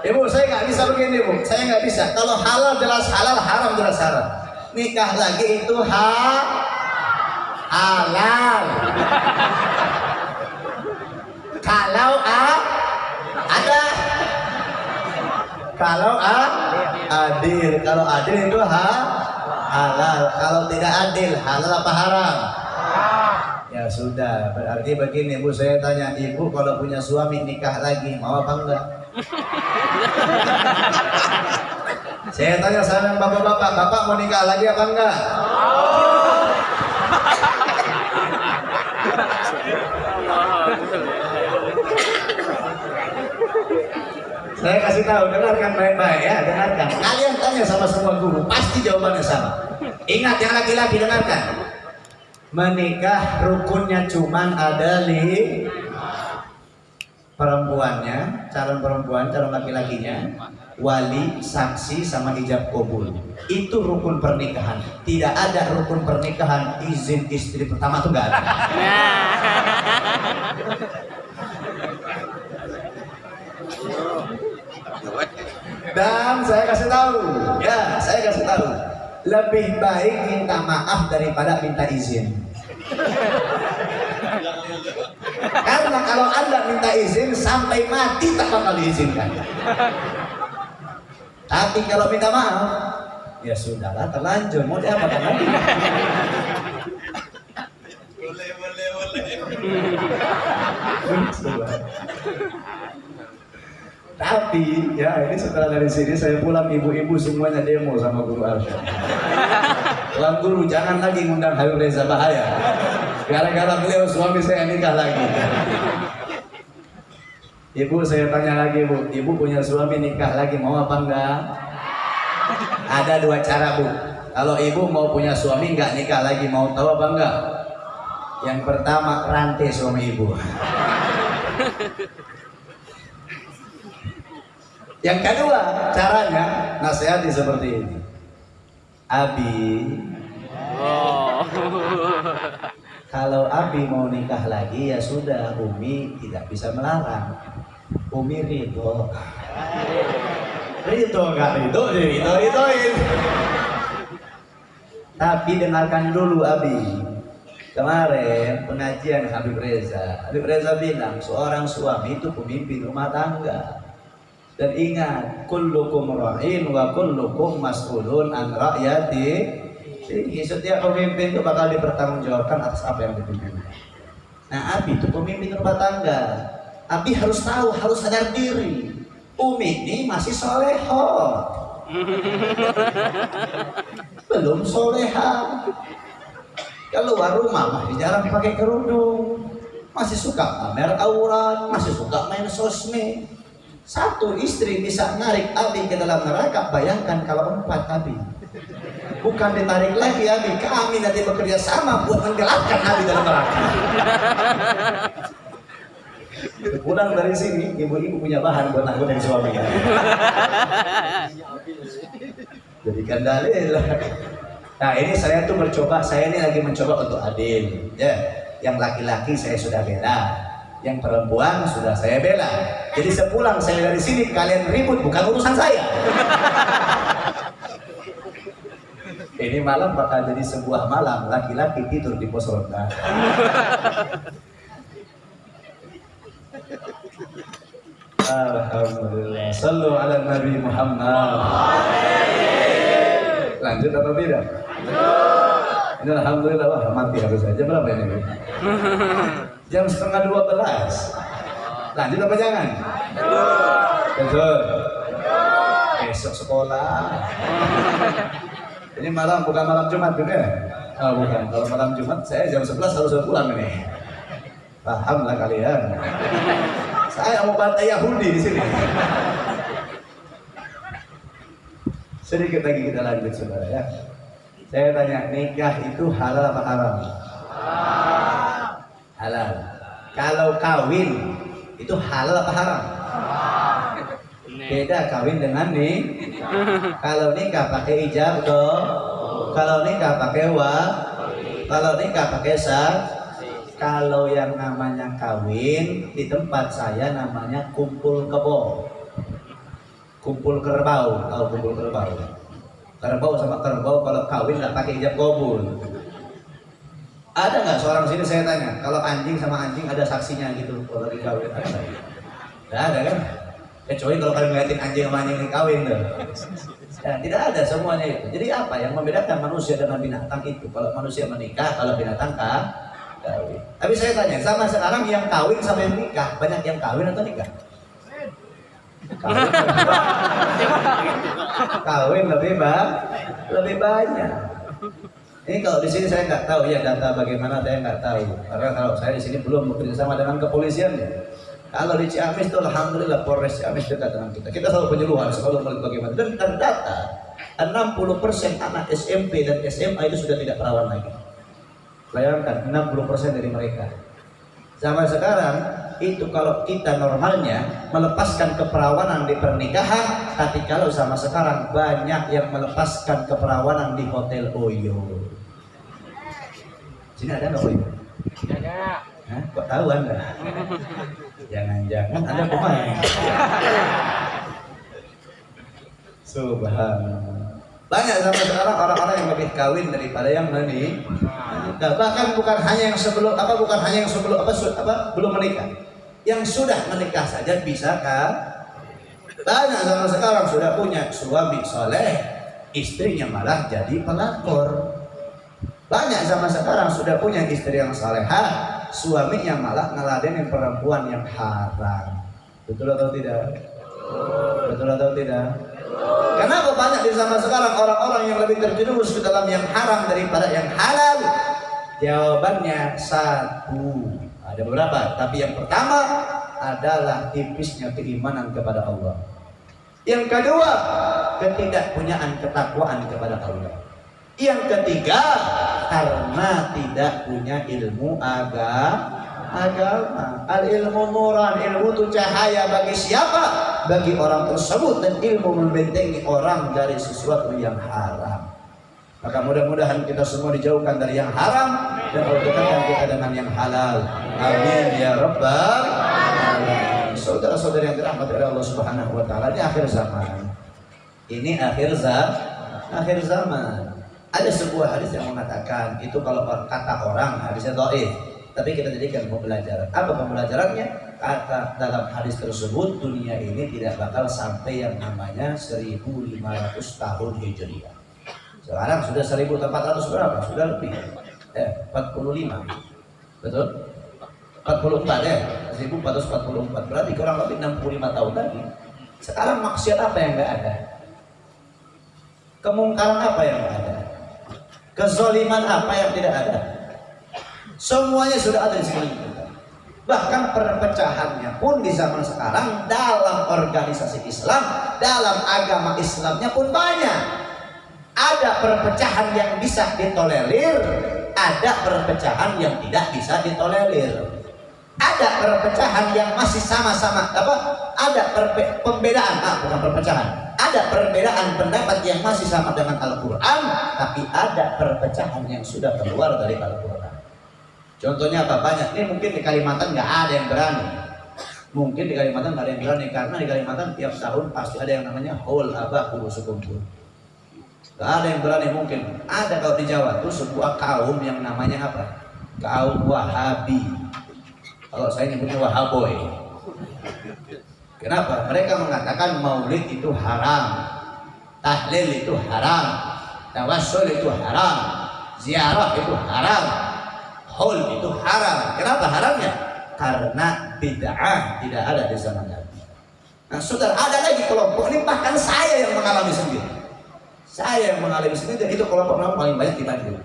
Ibu, saya nggak bisa begini, Bu. Saya nggak bisa. Kalau halal jelas halal, haram jelas haram. Nikah lagi itu ha halal. Kalau a ada kalau a, adil, kalau adil itu ha, halal. Kalau tidak adil, halal apa haram? Ya sudah, berarti begini Bu, saya tanya Ibu kalau punya suami nikah lagi, mau apa enggak? saya tanya sama bapak-bapak, bapak mau nikah lagi apa enggak? Saya kasih tahu, dengarkan baik-baik ya, dengarkan. Kalian tanya sama semua guru, pasti jawabannya sama. Ingat yang laki-laki dengarkan. menikah rukunnya cuman ada li perempuannya, calon perempuan, calon laki-lakinya, wali, saksi, sama ijab kabul. Itu rukun pernikahan. Tidak ada rukun pernikahan izin istri pertama tuh nggak ada. *laughs* Dan saya kasih tahu, ya saya kasih tahu, lebih baik minta maaf daripada minta izin. Karena kalau anda minta izin sampai mati tak bakal diizinkan. Tapi kalau minta maaf, ya sudahlah terlanjur mau diapakan lagi. Boleh, boleh, boleh. *laughs* Tapi ya ini setelah dari sini saya pulang ibu-ibu semuanya demo sama guru Arsyad. *laughs* Tuan guru jangan lagi ngundang Habib Reza bahaya. Gara-gara beliau suami saya nikah lagi. Ibu saya tanya lagi bu, ibu punya suami nikah lagi mau apa enggak? Ada dua cara bu. Kalau ibu mau punya suami enggak nikah lagi mau tahu apa enggak? Yang pertama rantai suami ibu. Yang kedua caranya nasihati seperti ini. Abi, Oh. kalau Abi mau nikah lagi ya sudah, Umi tidak bisa melarang. Umi ridho. Ridho nggak ridho, ridho ridhoin. Tapi dengarkan dulu Abi. Kemarin pengajian Habib Reza, Habib Reza bilang seorang suami itu pemimpin rumah tangga. Dan ingat, kullukum ra'in wa kullukum mas'ulun an ra'yati. Jadi setiap pemimpin itu bakal dipertanggungjawabkan atas apa yang dipimpin. Nah, Abi itu pemimpin rumah tangga. Abi harus tahu, harus sadar diri. Umi ini masih soleho. *laughs* Belum soleha. Keluar rumah masih jarang pakai kerudung. Masih suka pamer aurat, masih suka main sosmed satu istri bisa narik Abi ke dalam neraka, bayangkan kalau empat Abi. Bukan ditarik lagi Abi, kami nanti bekerja sama buat menggelapkan Abi dalam neraka. Pulang dari sini, ibu-ibu punya bahan buat dari suaminya. Jadikan dalil. Nah ini saya tuh mencoba, saya ini lagi mencoba untuk adil. Ya, yang laki-laki saya sudah bela, yang perempuan sudah saya bela. Jadi sepulang saya dari sini kalian ribut bukan urusan saya. *laughs* Ini malam bakal jadi sebuah malam laki-laki tidur di pos ronda. *laughs* Alhamdulillah. Sallu ala Nabi Muhammad. Lanjut atau tidak? Ini alhamdulillah wah mati harus saja berapa ini? *laughs* Jam setengah dua belas. Lanjut apa jangan? Lanjut. Besok sekolah. Ini malam bukan malam Jumat juga ya? Oh, bukan. Kalau malam Jumat saya jam 11 harus pulang ini. Paham lah kalian. Saya mau bantai Yahudi di sini. Sedikit lagi kita lanjut saudara ya. Saya tanya, nikah itu halal apa haram? Kalau kawin itu halal apa haram? Beda kawin dengan nih. Kalau nikah pakai ijab dong. Kalau nikah pakai wa. Kalau nikah pakai sah. Kalau yang namanya kawin di tempat saya namanya kumpul kebo. Kumpul kerbau, tahu kumpul kerbau. Kerbau sama kerbau kalau kawin nggak pakai ijab kabul. Ada nggak seorang sini saya tanya, kalau anjing sama anjing ada saksinya gitu kalau lagi kawin ada nggak? Nggak ada kan? Kecuali kalau kalian ngeliatin anjing sama anjing yang kawin tuh. Ya, tidak ada semuanya itu. Jadi apa yang membedakan manusia dengan binatang itu? Kalau manusia menikah, kalau binatang kah? kawin. Tapi saya tanya, sama sekarang yang kawin sama yang nikah, banyak yang kawin atau nikah? Kawin, *laughs* kawin lebih banyak, lebih banyak. Ini kalau di sini saya nggak tahu ya data bagaimana saya nggak tahu karena kalau saya di sini belum bekerja sama dengan kepolisian. Kalau di Ciamis itu alhamdulillah Polres Ciamis dekat dengan kita. Kita selalu penyuluhan selalu melihat bagaimana dan terdata 60% anak SMP dan SMA itu sudah tidak perawan lagi. Bayangkan 60% dari mereka. Zaman sekarang itu kalau kita normalnya melepaskan keperawanan di pernikahan, tapi kalau sama sekarang banyak yang melepaskan keperawanan di hotel Oyo. Sini ada nggak Oyo? Ada. Hah? Kok tahu anda? Jangan-jangan anda pemain. Subhanallah. Banyak zaman sekarang orang-orang yang lebih kawin daripada yang menikah. Bahkan bukan hanya yang sebelum apa bukan hanya yang sebelum apa, su- apa belum menikah. Yang sudah menikah saja bisa kan? Banyak zaman sekarang sudah punya suami soleh, istrinya malah jadi pelakor. Banyak zaman sekarang sudah punya istri yang salehah, suaminya malah ngeladenin perempuan yang haram. Betul atau tidak? Betul atau tidak? Kenapa banyak di zaman sekarang orang-orang yang lebih terjerumus ke dalam yang haram daripada yang halal? Jawabannya satu. Ada beberapa, tapi yang pertama adalah tipisnya keimanan kepada Allah. Yang kedua, ketidakpunyaan ketakwaan kepada Allah. Yang ketiga, karena tidak punya ilmu agama. Agama, al ilmu nuran, ilmu itu cahaya bagi siapa? Bagi orang tersebut dan ilmu membentengi orang dari sesuatu yang haram. Maka mudah-mudahan kita semua dijauhkan dari yang haram dan Allah dekatkan kita dengan yang halal. Amin ya rabbal alamin. Saudara-saudari yang dirahmati oleh Allah Subhanahu wa taala di akhir zaman. Ini akhir zaman, akhir zaman. Ada sebuah hadis yang mengatakan itu kalau kata orang hadisnya dhaif, tapi kita jadikan pembelajaran. Apa pembelajarannya? Kata dalam hadis tersebut dunia ini tidak bakal sampai yang namanya 1500 tahun Hijriah. Sekarang sudah 1400 berapa? Sudah lebih. Eh, 45. Betul? 44 ya? 1444. Berarti kurang lebih 65 tahun lagi. Sekarang maksiat apa yang enggak ada? Kemungkaran apa yang enggak ada? Kezoliman apa yang tidak ada? Semuanya sudah ada di sekeliling kita. Bahkan perpecahannya pun di zaman sekarang dalam organisasi Islam, dalam agama Islamnya pun banyak. Ada perpecahan yang bisa ditolerir, ada perpecahan yang tidak bisa ditolerir. Ada perpecahan yang masih sama-sama apa? Ada pembedaan, ah, bukan perpecahan. Ada perbedaan pendapat yang masih sama dengan Al-Qur'an, tapi ada perpecahan yang sudah keluar dari Al-Qur'an. Contohnya apa? Banyak. Ini mungkin di Kalimantan nggak ada yang berani. Mungkin di Kalimantan nggak ada yang berani karena di Kalimantan tiap tahun pasti ada yang namanya hol abah kudu sekumpul. Gak ada yang berani mungkin. Ada kalau di Jawa tuh sebuah kaum yang namanya apa? Kaum Wahabi. Kalau saya nyebutnya Wahaboy. Kenapa? Mereka mengatakan maulid itu haram. Tahlil itu haram. Tawassul itu haram. Ziarah itu haram. Hul itu haram. Kenapa haramnya? Karena bid'ah tidak ada di zaman Nabi. Nah, saudara, ada lagi kelompok ini bahkan saya yang mengalami sendiri. Saya yang mengalami sendiri dan itu kelompok yang paling banyak di Bandung.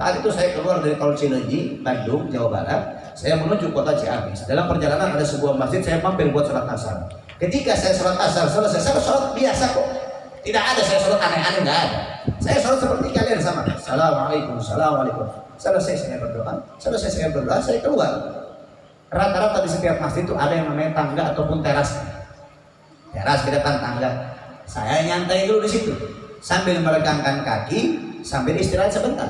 Saat itu saya keluar dari tol Cileunyi, Bandung, Jawa Barat. Saya menuju kota Ciamis. Dalam perjalanan ada sebuah masjid, saya mampir buat sholat asar. Ketika saya sholat asar selesai, saya sholat biasa kok. Tidak ada saya sholat aneh-aneh, nggak ada. Saya sholat seperti kalian sama. Assalamualaikum, assalamualaikum. Selesai saya berdoa, selesai saya berdoa, saya keluar. Rata-rata di setiap masjid itu ada yang namanya tangga ataupun teras. Teras di depan tangga. Saya nyantai dulu di situ sambil meregangkan kaki, sambil istirahat sebentar.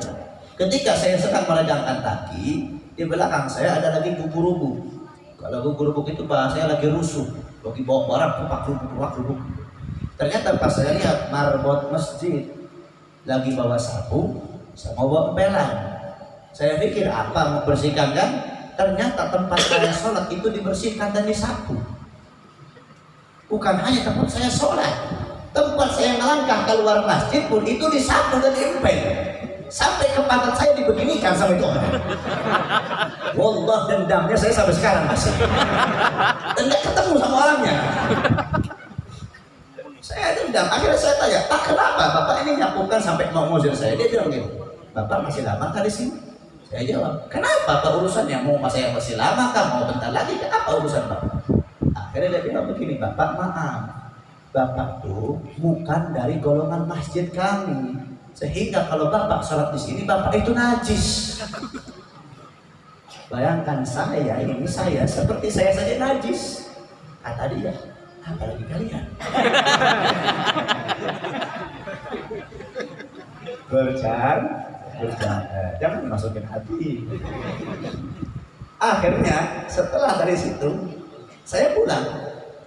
Ketika saya sedang meregangkan kaki, di belakang saya ada lagi kuku rubuk. Kalau kuku rubuk itu bahasanya lagi rusuh, lagi bawa barang kupak rubuk, kupak rubuk. Ternyata pas saya lihat marbot masjid lagi bawa sapu sama bawa empelan. Saya pikir apa mau bersihkan kan? Ternyata tempat saya sholat itu dibersihkan dan disapu. Bukan hanya tempat saya sholat, tempat saya melangkah keluar masjid pun itu disapu dan diempel sampai ke pantat saya dibeginikan sama itu orang. Wallah dendamnya saya sampai sekarang masih dan nggak ketemu sama orangnya. Saya dendam. Akhirnya saya tanya pak kenapa bapak ini nyapukan sampai mau ngusir saya? Dia bilang gitu bapak masih lama kan di sini? Saya jawab kenapa pak? Urusannya mau masa yang masih lama kah? Mau bentar lagi? Apa urusan bapak akhirnya dia bilang begini bapak maaf. Bapak tuh bukan dari golongan masjid kami. Sehingga kalau Bapak sholat di sini, Bapak itu najis. Bayangkan saya ini saya seperti saya saja najis. Kata dia, apalagi kalian. Bercanda. Jangan masukin hati. Akhirnya setelah dari situ saya pulang.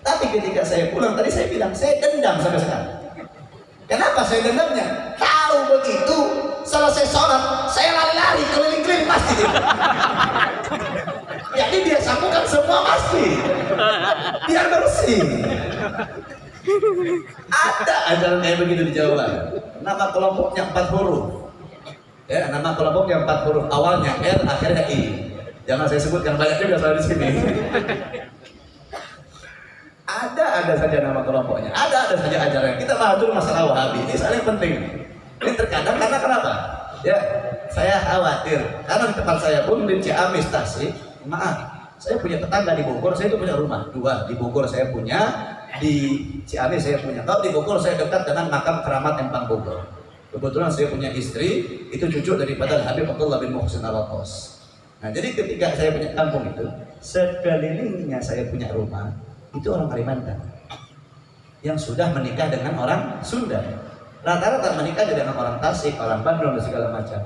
Tapi ketika saya pulang tadi saya bilang saya dendam sampai sekarang. Kenapa saya dendamnya? Tahu begitu selesai sholat saya lari-lari keliling-keliling masjid. *laughs* Jadi dia sambungkan semua masjid biar bersih. Ada ajaran kayak begitu di Jawa. Nama kelompoknya empat huruf. Ya, nama kelompoknya empat huruf. Awalnya R, akhirnya I. Jangan saya sebutkan banyak juga soal di sini. Ada ada saja nama kelompoknya, ada ada saja ajaran. Kita dulu masalah Wahabi. Ini saling penting. Ini terkadang karena kenapa? Ya, saya khawatir karena di tempat saya pun di Ciamis Tasik, maaf, saya punya tetangga di Bogor, saya itu punya rumah dua di Bogor saya punya, di Ciamis saya punya. Kalau di Bogor saya dekat dengan makam keramat Empang Bogor. Kebetulan saya punya istri, itu cucu daripada Habib Abdullah bin Muhsin al Nah, jadi ketika saya punya kampung itu, sekelilingnya saya punya rumah, itu orang Kalimantan yang sudah menikah dengan orang Sunda. Rata-rata menikah dengan orang Tasik, orang Bandung, dan segala macam.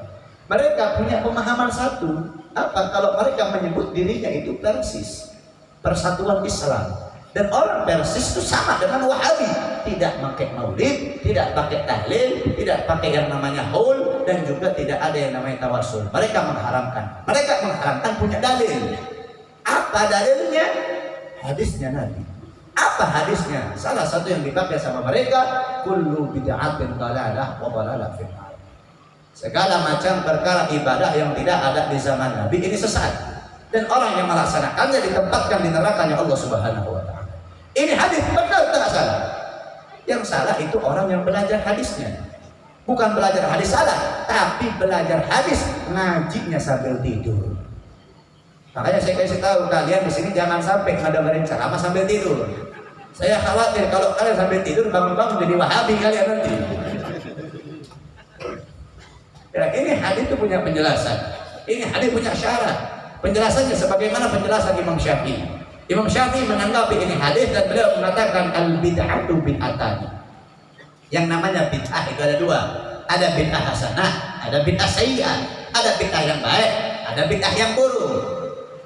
Mereka punya pemahaman satu, apa? Kalau mereka menyebut dirinya itu Persis, Persatuan Islam. Dan orang Persis itu sama dengan Wahabi, tidak pakai maulid, tidak pakai tahlil, tidak pakai yang namanya haul, dan juga tidak ada yang namanya tawasul. Mereka mengharamkan. Mereka mengharamkan punya dalil. Apa dalilnya? Hadisnya Nabi. Apa hadisnya? Salah satu yang dipakai sama mereka, kullu bid'atin dalalah wa dalalah Segala macam perkara ibadah yang tidak ada di zaman Nabi ini sesat. Dan orang yang melaksanakannya ditempatkan di nerakanya Allah Subhanahu wa taala. Ini hadis benar tak salah. Yang salah itu orang yang belajar hadisnya. Bukan belajar hadis salah, tapi belajar hadis ngajinya sambil tidur. Makanya saya kasih tahu kalian di sini jangan sampai ngadengerin ceramah sambil tidur. Saya khawatir kalau kalian sambil tidur bangun-bangun jadi wahabi kalian nanti. Ya, ini hadis itu punya penjelasan. Ini hadis punya syarat. Penjelasannya sebagaimana penjelasan Imam Syafi'i. Imam Syafi'i menanggapi ini hadis dan beliau mengatakan al bid'atu bid'atani. Yang namanya bid'ah itu ada dua. Ada bid'ah hasanah, ada bid'ah sayyi'ah. Ada bid'ah yang baik, ada bid'ah yang buruk.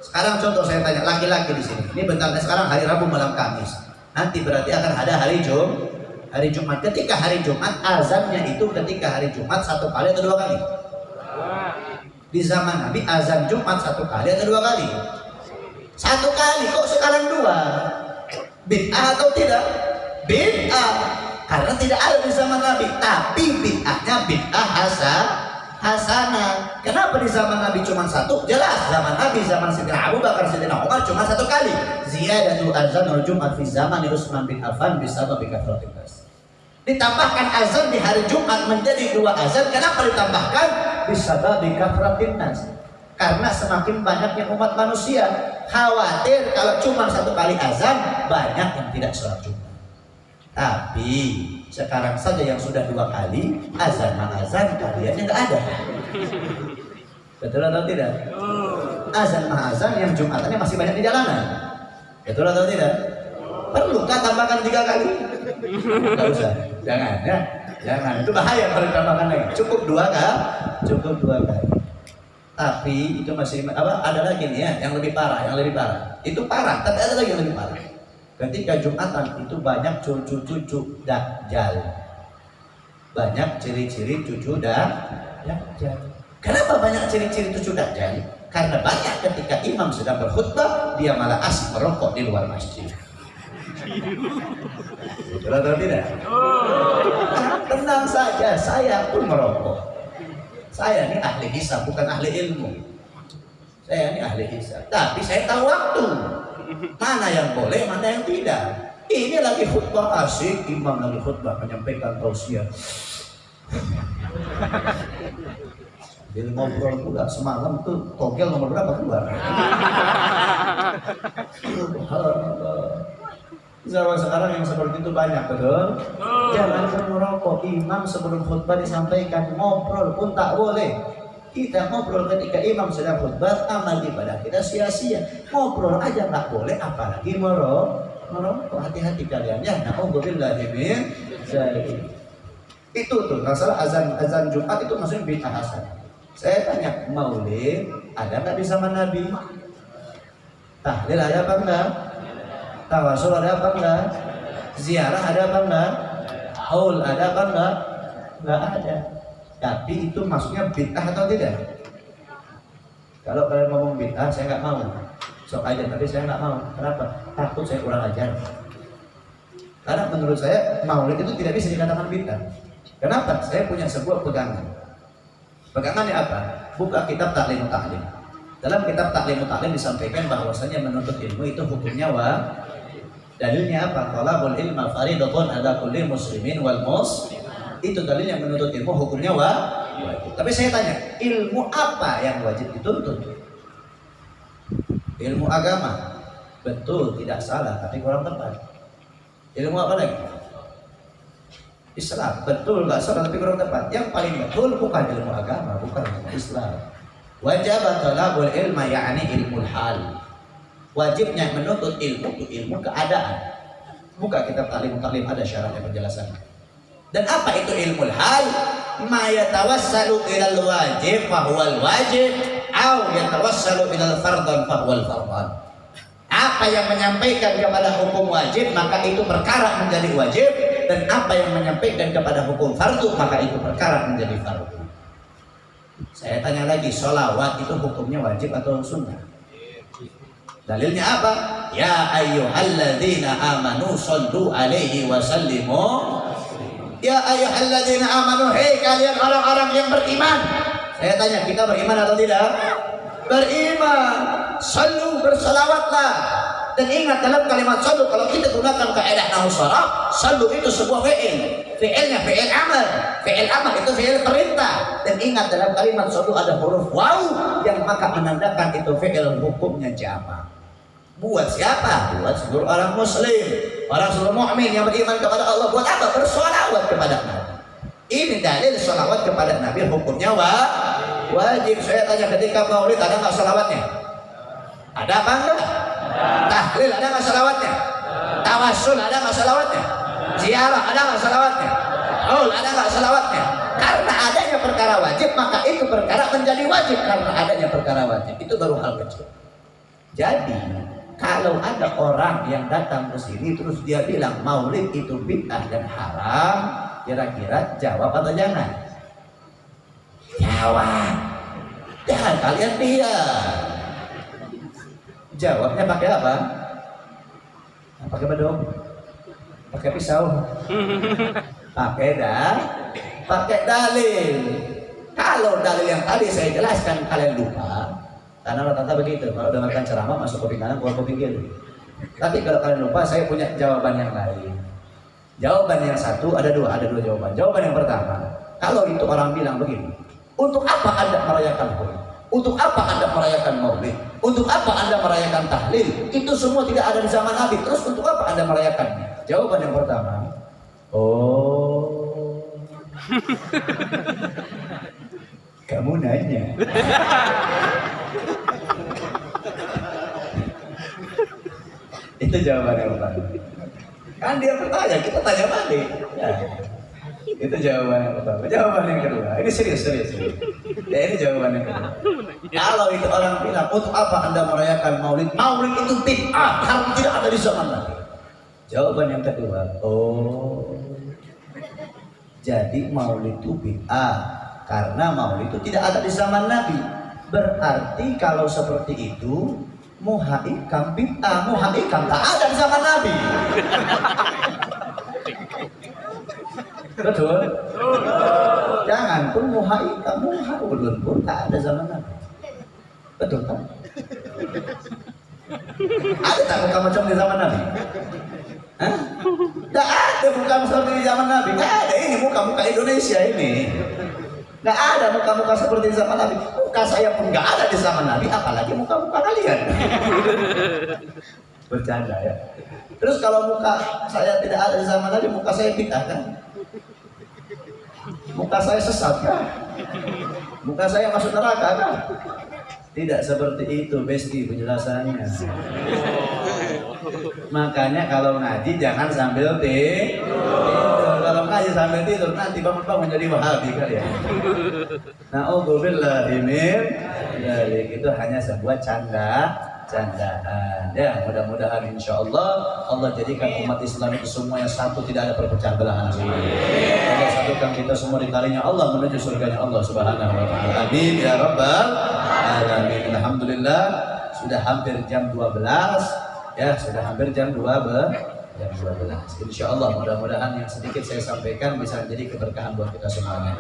Sekarang contoh saya tanya laki-laki di sini. Ini bentar sekarang hari Rabu malam Kamis. Nanti berarti akan ada hari Jum, hari Jumat. Ketika hari Jumat azannya itu ketika hari Jumat satu kali atau dua kali? Di zaman Nabi azan Jumat satu kali atau dua kali? Satu kali kok sekarang dua? Bid'ah atau tidak? Bid'ah. Karena tidak ada di zaman Nabi. Tapi bid'ahnya bid'ah hasan hasanah. Kenapa di zaman Nabi cuma satu? Jelas zaman Nabi zaman Sayyidina Abu Bakar Sayyidina Umar cuma satu kali. Ziyadatul azan wal Jumat fi zaman Utsman bin Affan bisa bikathratil nas. Ditambahkan azan di hari Jumat menjadi dua azan. Kenapa ditambahkan? Bisa bikathratil nas. Karena semakin banyaknya umat manusia khawatir kalau cuma satu kali azan banyak yang tidak sholat Jumat. Tapi sekarang saja yang sudah dua kali azan azan kalian nggak ada. Betul atau tidak? Azan azan yang jumatannya masih banyak di jalanan. Betul atau tidak? Perlukah tambahkan tiga kali? Tidak usah. Jangan ya. Jangan. Itu bahaya kalau ditambahkan lagi. Cukup dua kali. Cukup dua kali. Tapi itu masih apa? Ada lagi nih ya, yang lebih parah, yang lebih parah. Itu parah, tapi ada lagi yang lebih parah Ketika Jumatan itu banyak cucu-cucu Dajjal. Banyak ciri-ciri cucu Dajjal. Kenapa banyak ciri-ciri cucu Dajjal? Karena banyak ketika imam sedang berkhutbah, dia malah asik merokok di luar masjid. Betul atau tidak? Tenang saja, saya pun merokok. Saya ini ahli hisab, bukan ahli ilmu. Saya ini ahli hisab. Tapi saya tahu waktu. Mana yang boleh, mana yang tidak. Ini lagi khutbah asik, imam lagi khutbah menyampaikan tausiah. Jadi ngobrol pula semalam tuh togel nomor berapa keluar? Zaman sekarang yang seperti itu banyak betul. Jangan merokok. Imam sebelum khutbah disampaikan ngobrol pun tak boleh. Kita ngobrol ketika imam sedang khutbah, amal ibadah kita sia-sia. Ngobrol aja nggak boleh, apalagi moro, merokok. Hati-hati kalian ya. Min zalik. Itu tuh masalah azan azan Jumat itu maksudnya bid'ah hasan. Saya tanya, maulid ada nggak di zaman Nabi? Tahlil ada apa enggak? Tawasul ada apa enggak? Ziarah ada apa enggak? Haul ada apa enggak? Enggak ada. Tapi itu maksudnya bid'ah atau tidak? Kalau kalian ngomong bid'ah, saya nggak mau. Sok aja, tapi saya nggak mau. Kenapa? Takut saya kurang ajar. Karena menurut saya maulid itu tidak bisa dikatakan bid'ah. Kenapa? Saya punya sebuah pegangan. Pegangannya apa? Buka kitab taklim taklim. Dalam kitab taklim taklim disampaikan bahwasanya menuntut ilmu itu hukumnya wa dalilnya apa? Talabul ilma faridatun ada kulli muslimin wal muslim itu dalil yang menuntut ilmu hukumnya wa wajib. Tapi saya tanya, ilmu apa yang wajib dituntut? Ilmu agama. Betul, tidak salah, tapi kurang tepat. Ilmu apa lagi? Islam. Betul, nggak salah, tapi kurang tepat. Yang paling betul bukan ilmu agama, bukan ilmu Islam. Wajib talabul ilma yakni ilmu hal. Wajibnya menuntut ilmu itu ilmu keadaan. Buka kitab taklim ada syaratnya penjelasannya. Dan apa itu ilmu hal? Ma yatawassalu ilal wajib fahuwal wajib au yatawassalu ilal fardhan fahuwal fardhan. Apa yang menyampaikan kepada hukum wajib maka itu perkara menjadi wajib dan apa yang menyampaikan kepada hukum fardu maka itu perkara menjadi fardu. Saya tanya lagi, sholawat itu hukumnya wajib atau sunnah? Dalilnya apa? Ya ayyuhalladzina amanu sallu alaihi wa sallimu Ya ayyuhalladzina amanu hei kalian orang-orang yang beriman. Saya tanya, kita beriman atau tidak? Beriman. Selalu bersalawatlah. Dan ingat dalam kalimat selalu kalau kita gunakan kaidah nahu selalu itu sebuah fi'il. Fi'ilnya fi'il amal. Fi'il amal itu fi'il perintah. Dan ingat dalam kalimat selalu ada huruf waw yang maka menandakan itu fi'il hukumnya jamaah. Buat siapa? Buat seluruh orang muslim, orang seluruh mukmin yang beriman kepada Allah. Buat apa? Bersolawat kepada Nabi. Ini dalil solawat kepada Nabi hukumnya wa wajib. Saya tanya ketika maulid ada nggak solawatnya? Ada apa enggak? Tahlil ada nggak solawatnya? Tawasul ada nggak solawatnya? Ziarah ada nggak solawatnya? Haul ada nggak solawatnya? Karena adanya perkara wajib maka itu perkara menjadi wajib karena adanya perkara wajib itu baru hal kecil. Jadi kalau ada orang yang datang ke sini terus dia bilang maulid itu bid'ah dan haram, kira-kira jawab atau jangan? Jawab. Jangan kalian dia. Jawabnya pakai apa? Pakai bedong? Pakai pisau? Pakai dah? Pakai dalil. Kalau dalil yang tadi saya jelaskan kalian lupa, karena rata-rata begitu, kalau dengarkan ceramah masuk kuping kanan, keluar kuping kiri. Tapi kalau kalian lupa, saya punya jawaban yang lain. Jawaban yang satu ada dua, ada dua jawaban. Jawaban yang pertama, kalau itu orang bilang begini, untuk apa anda merayakan maulid? Untuk apa anda merayakan maulid? Untuk apa anda merayakan tahlil? Itu semua tidak ada di zaman Nabi. Terus untuk apa anda merayakannya? Jawaban yang pertama, oh, *laughs* kamu nanya. *laughs* Itu jawaban yang pertama. Kan dia bertanya, kita tanya balik. Ya. Itu jawaban yang pertama. Jawaban yang kedua. Ini serius, serius. serius. Ya ini jawaban yang kedua. Kalau itu orang bilang, untuk apa anda merayakan maulid? Maulid itu bid'ah, karena tidak ada di zaman Nabi. Jawaban yang kedua, oh, jadi maulid itu bid'ah karena maulid itu tidak ada di zaman Nabi. Berarti kalau seperti itu muha ikam bid'ah, muha ikam tak ada di zaman Nabi. Betul? Jangan pun muha ikam, muha ulun pun tak ada zaman Nabi. Betul tak? Ada tak muka macam di zaman Nabi? Hah? Tak ada muka macam di zaman Nabi. Tak ada ini muka-muka Indonesia ini. Nggak ada muka-muka seperti di zaman Nabi. Muka saya pun nggak ada di zaman Nabi, apalagi muka-muka kalian. *laughs* Bercanda ya. Terus kalau muka saya tidak ada di zaman Nabi, muka saya bid'ah kan? Muka saya sesat kan? Muka saya masuk neraka kan? Tidak seperti itu, Besti penjelasannya. Makanya kalau ngaji jangan sambil tidur. Kalau ngaji sambil tidur nanti bangun-bangun jadi wahabi kali ya. Nah, oh ini dari itu hanya sebuah canda candaan. Ya, mudah-mudahan insya Allah Allah jadikan umat Islam itu semua yang satu tidak ada perpecahan belahan. Allah satukan kita semua di talinya Allah menuju surganya Allah Subhanahu wa taala. Amin ya rabbal alamin. Alhamdulillah sudah hampir jam 12 ya, sudah hampir jam 12 jam 12. Insya Allah mudah-mudahan yang sedikit saya sampaikan bisa menjadi keberkahan buat kita semuanya.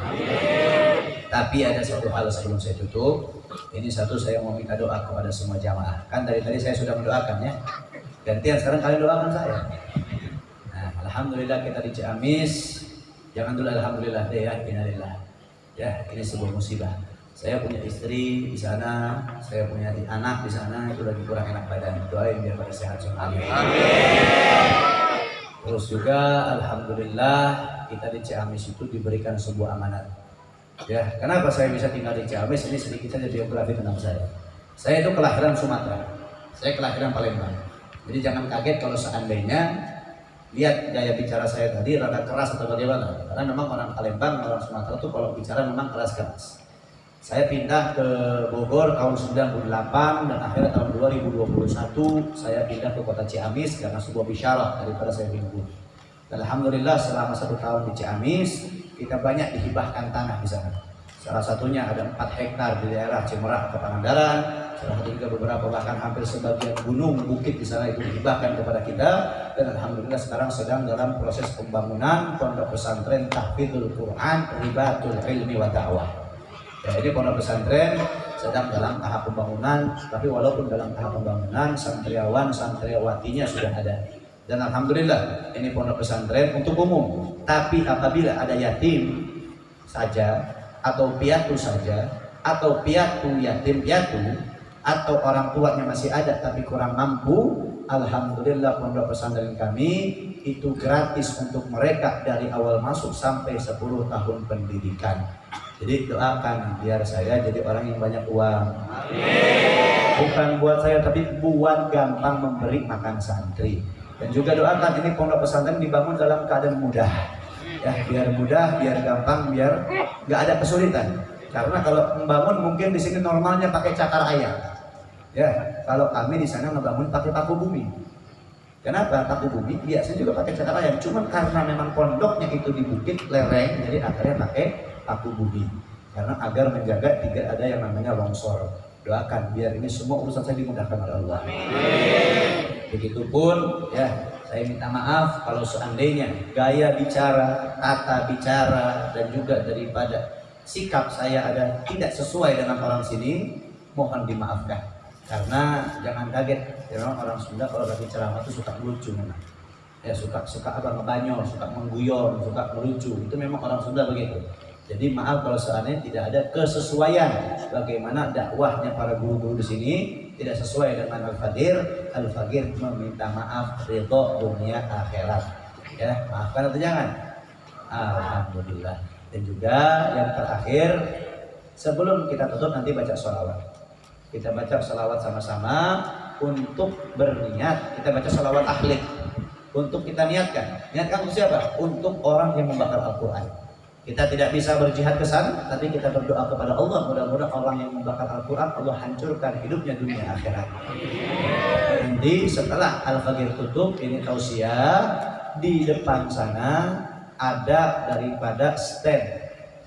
Tapi ada satu hal sebelum saya tutup. Ini satu saya mau minta doa kepada semua jamaah. Kan dari tadi saya sudah mendoakan ya. Gantian sekarang kalian doakan saya. Nah, alhamdulillah kita di Ciamis. Jangan dulu alhamdulillah deh ya, innalillah. Ya, ini sebuah musibah. Saya punya istri di sana, saya punya anak di sana, itu lagi kurang enak badan. Doain biar pada sehat semua. Amin. Terus juga alhamdulillah kita di Ciamis itu diberikan sebuah amanat Ya, kenapa saya bisa tinggal di Ciamis? Ini sedikit saja biografi tentang saya. Saya itu kelahiran Sumatera. Saya kelahiran Palembang. Jadi jangan kaget kalau seandainya lihat gaya bicara saya tadi rada keras atau bagaimana. Karena memang orang Palembang, orang Sumatera itu kalau bicara memang keras-keras. Saya pindah ke Bogor tahun 98 dan akhirnya tahun 2021 saya pindah ke kota Ciamis karena sebuah bisyarah daripada saya minggu. Alhamdulillah selama satu tahun di Ciamis kita banyak dihibahkan tanah di sana. Salah satunya ada 4 hektar di daerah Cimerak ke Pangandaran, salah satu juga beberapa bahkan hampir sebagian gunung bukit di sana itu dihibahkan kepada kita dan alhamdulillah sekarang sedang dalam proses pembangunan pondok pesantren tahfidzul Quran ribatul ilmi wa dakwah. Ya, ini pondok pesantren sedang dalam tahap pembangunan, tapi walaupun dalam tahap pembangunan, santriawan santriawatinya sudah ada. Dan alhamdulillah ini pondok pesantren untuk umum. Tapi apabila ada yatim saja atau piatu saja atau piatu yatim piatu atau orang tuanya masih ada tapi kurang mampu, alhamdulillah pondok pesantren kami itu gratis untuk mereka dari awal masuk sampai 10 tahun pendidikan. Jadi doakan biar saya jadi orang yang banyak uang. Bukan buat saya tapi buat gampang memberi makan santri. Dan juga doakan ini pondok pesantren dibangun dalam keadaan mudah. Ya, biar mudah, biar gampang, biar nggak ada kesulitan. Karena kalau membangun mungkin di sini normalnya pakai cakar ayam. Ya, kalau kami di sana ngebangun pakai paku bumi. Kenapa paku bumi? Biasanya juga pakai cakar ayam. Cuman karena memang pondoknya itu di bukit lereng, jadi akhirnya pakai paku bumi. Karena agar menjaga tidak ada yang namanya longsor. Doakan biar ini semua urusan saya dimudahkan oleh Allah. Begitupun ya saya minta maaf kalau seandainya gaya bicara, tata bicara dan juga daripada sikap saya ada tidak sesuai dengan orang sini, mohon dimaafkan. Karena jangan kaget, ya orang Sunda kalau lagi ceramah itu suka lucu memang. Ya suka suka apa ngebanyol, suka mengguyon, suka melucu. Itu memang orang Sunda begitu. Jadi maaf kalau seandainya tidak ada kesesuaian bagaimana dakwahnya para guru-guru di sini tidak sesuai dengan Al-Fadir, Al-Fakir meminta maaf ridho dunia akhirat. Ya, maafkan atau jangan? Alhamdulillah. Dan juga yang terakhir, sebelum kita tutup nanti baca sholawat. Kita baca sholawat sama-sama untuk berniat. Kita baca sholawat ahli. Untuk kita niatkan. Niatkan untuk siapa? Untuk orang yang membakar Al-Quran. Kita tidak bisa berjihad ke sana, tapi kita berdoa kepada Allah. Mudah-mudahan orang yang membakar Al-Quran, Allah hancurkan hidupnya dunia akhirat. Nanti setelah Al-Fajr tutup, ini tausiah, di depan sana ada daripada stand.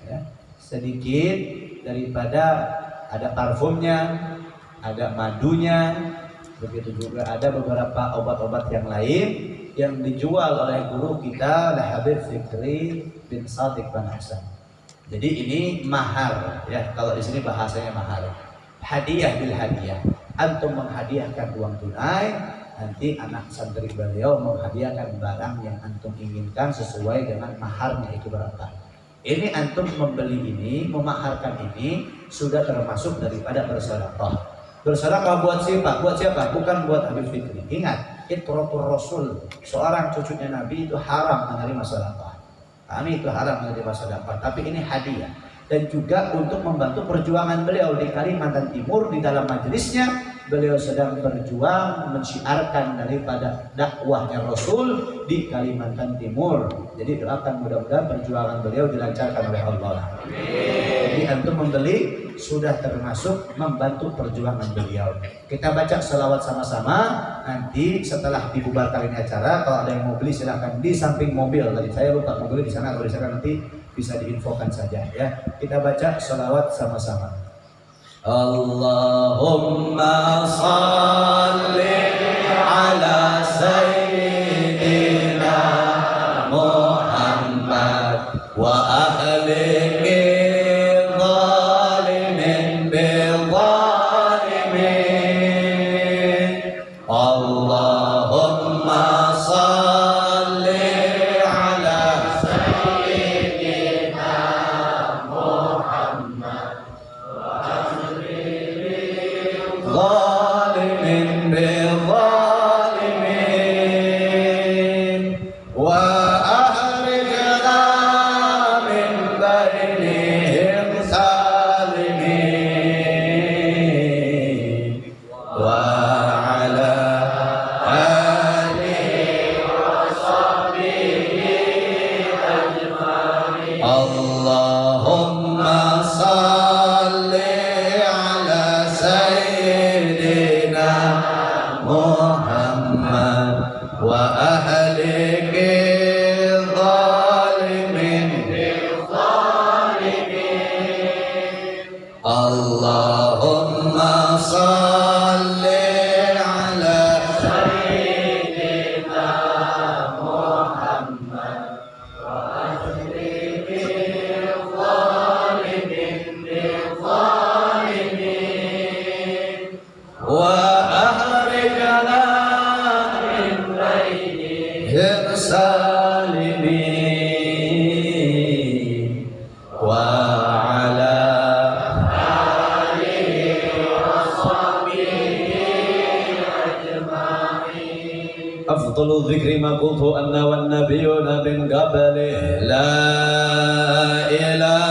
Ya, sedikit daripada ada parfumnya, ada madunya, begitu juga ada beberapa obat-obat yang lain yang dijual oleh guru kita Habib Fikri bin Sadiq bin Hasan. Jadi ini mahar ya kalau di sini bahasanya mahar. Hadiah bil hadiah. Antum menghadiahkan uang tunai, nanti anak santri beliau menghadiahkan barang yang antum inginkan sesuai dengan maharnya itu berapa. Ini antum membeli ini, memaharkan ini sudah termasuk daripada bersedekah. Bersedekah buat siapa? Buat siapa? Bukan buat Habib Fikri. Ingat, itratul rasul seorang cucunya nabi itu haram menerima sedekah kami itu haram menerima sedekah tapi ini hadiah. Dan juga untuk membantu perjuangan beliau di Kalimantan Timur di dalam majelisnya beliau sedang berjuang mensiarkan daripada dakwahnya Rasul di Kalimantan Timur. Jadi doakan mudah-mudahan perjuangan beliau dilancarkan oleh Allah. Jadi antum membeli sudah termasuk membantu perjuangan beliau. Kita baca selawat sama-sama. Nanti setelah dibubarkan ini acara, kalau ada yang mau beli silahkan di samping mobil. Tadi saya lupa mobil di sana. Kalau di sana nanti bisa diinfokan saja ya. Kita baca selawat sama-sama. Allahumma salli ala sayyidina الذكر ما قلت أنا والنبيون من قبله لا إله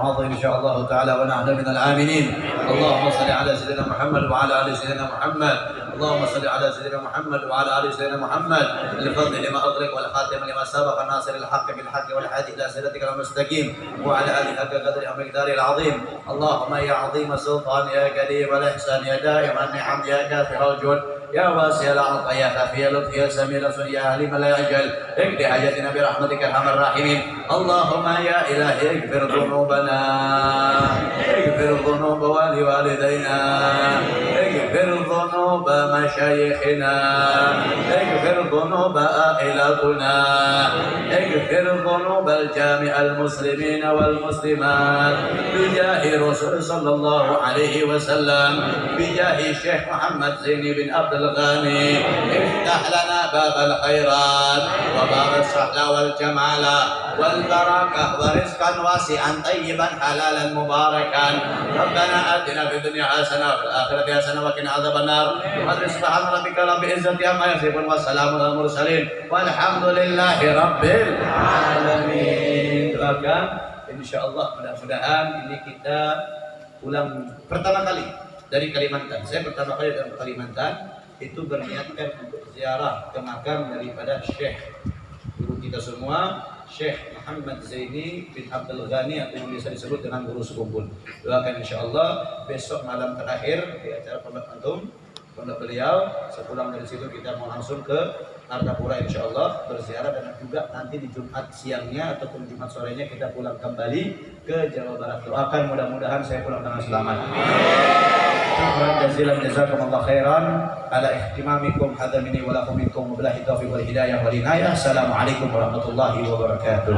نعظم إن شاء الله تعالى ونحن من العاملين اللهم صل على سيدنا محمد وعلى آل سيدنا محمد. اللهم صل على سيدنا محمد وعلى آل سيدنا محمد. الفضل لما اغلق والخاتم لما سبق الناصر الحق بالحق والهادي إلى صراطك المستقيم. وعلى آله حق قدر ومقداره العظيم. اللهم يا عظيم السلطان يا كريم الإحسان يا دائم النعم يا كافر الجود. يا واسع العطاء يا خفي اللطف يا سميع الرسول يا عليم لا يجل اقضي حاجتنا برحمتك ارحم الراحمين اللهم يا الهي اغفر ذنوبنا اغفر ذنوب والدينا اغفر ذنوب مشايخنا. اغفر ذنوب عائلتنا اغفر ذنوب الجامع المسلمين والمسلمات. بجاه رسول صلى الله عليه وسلم. بجاه الشيخ محمد زين بن عبد الغني. افتح لنا باب الخيرات. وباب الصحة والجمال. والبركة. ورزقا واسعا طيبا حلالا مباركا. ربنا آتنا في الدنيا حسنة وفي الآخرة حسنة وقنا عذاب النار. وقدر سبحان ربك رب العزة عما يصفون والسلام على المرسلين والحمد لله رب العالمين doakan insya Allah mudah-mudahan ini kita ulang pertama kali dari Kalimantan saya pertama kali dari Kalimantan itu berniatkan untuk ziarah ke makam daripada Syekh guru kita semua Syekh Muhammad Zaini bin Abdul Ghani atau yang bisa disebut dengan guru sekumpul doakan insya Allah besok malam terakhir di acara pembuat antum pondok beliau. Sepulang dari situ kita mau langsung ke Martapura insya Allah berziarah dan juga nanti di Jumat siangnya ataupun Jumat sorenya kita pulang kembali ke Jawa Barat. Doakan mudah-mudahan saya pulang dengan selamat. Syukran jazilan jazakumullah khairan ala ihtimamikum hidayah wal inayah. Assalamualaikum warahmatullahi wabarakatuh.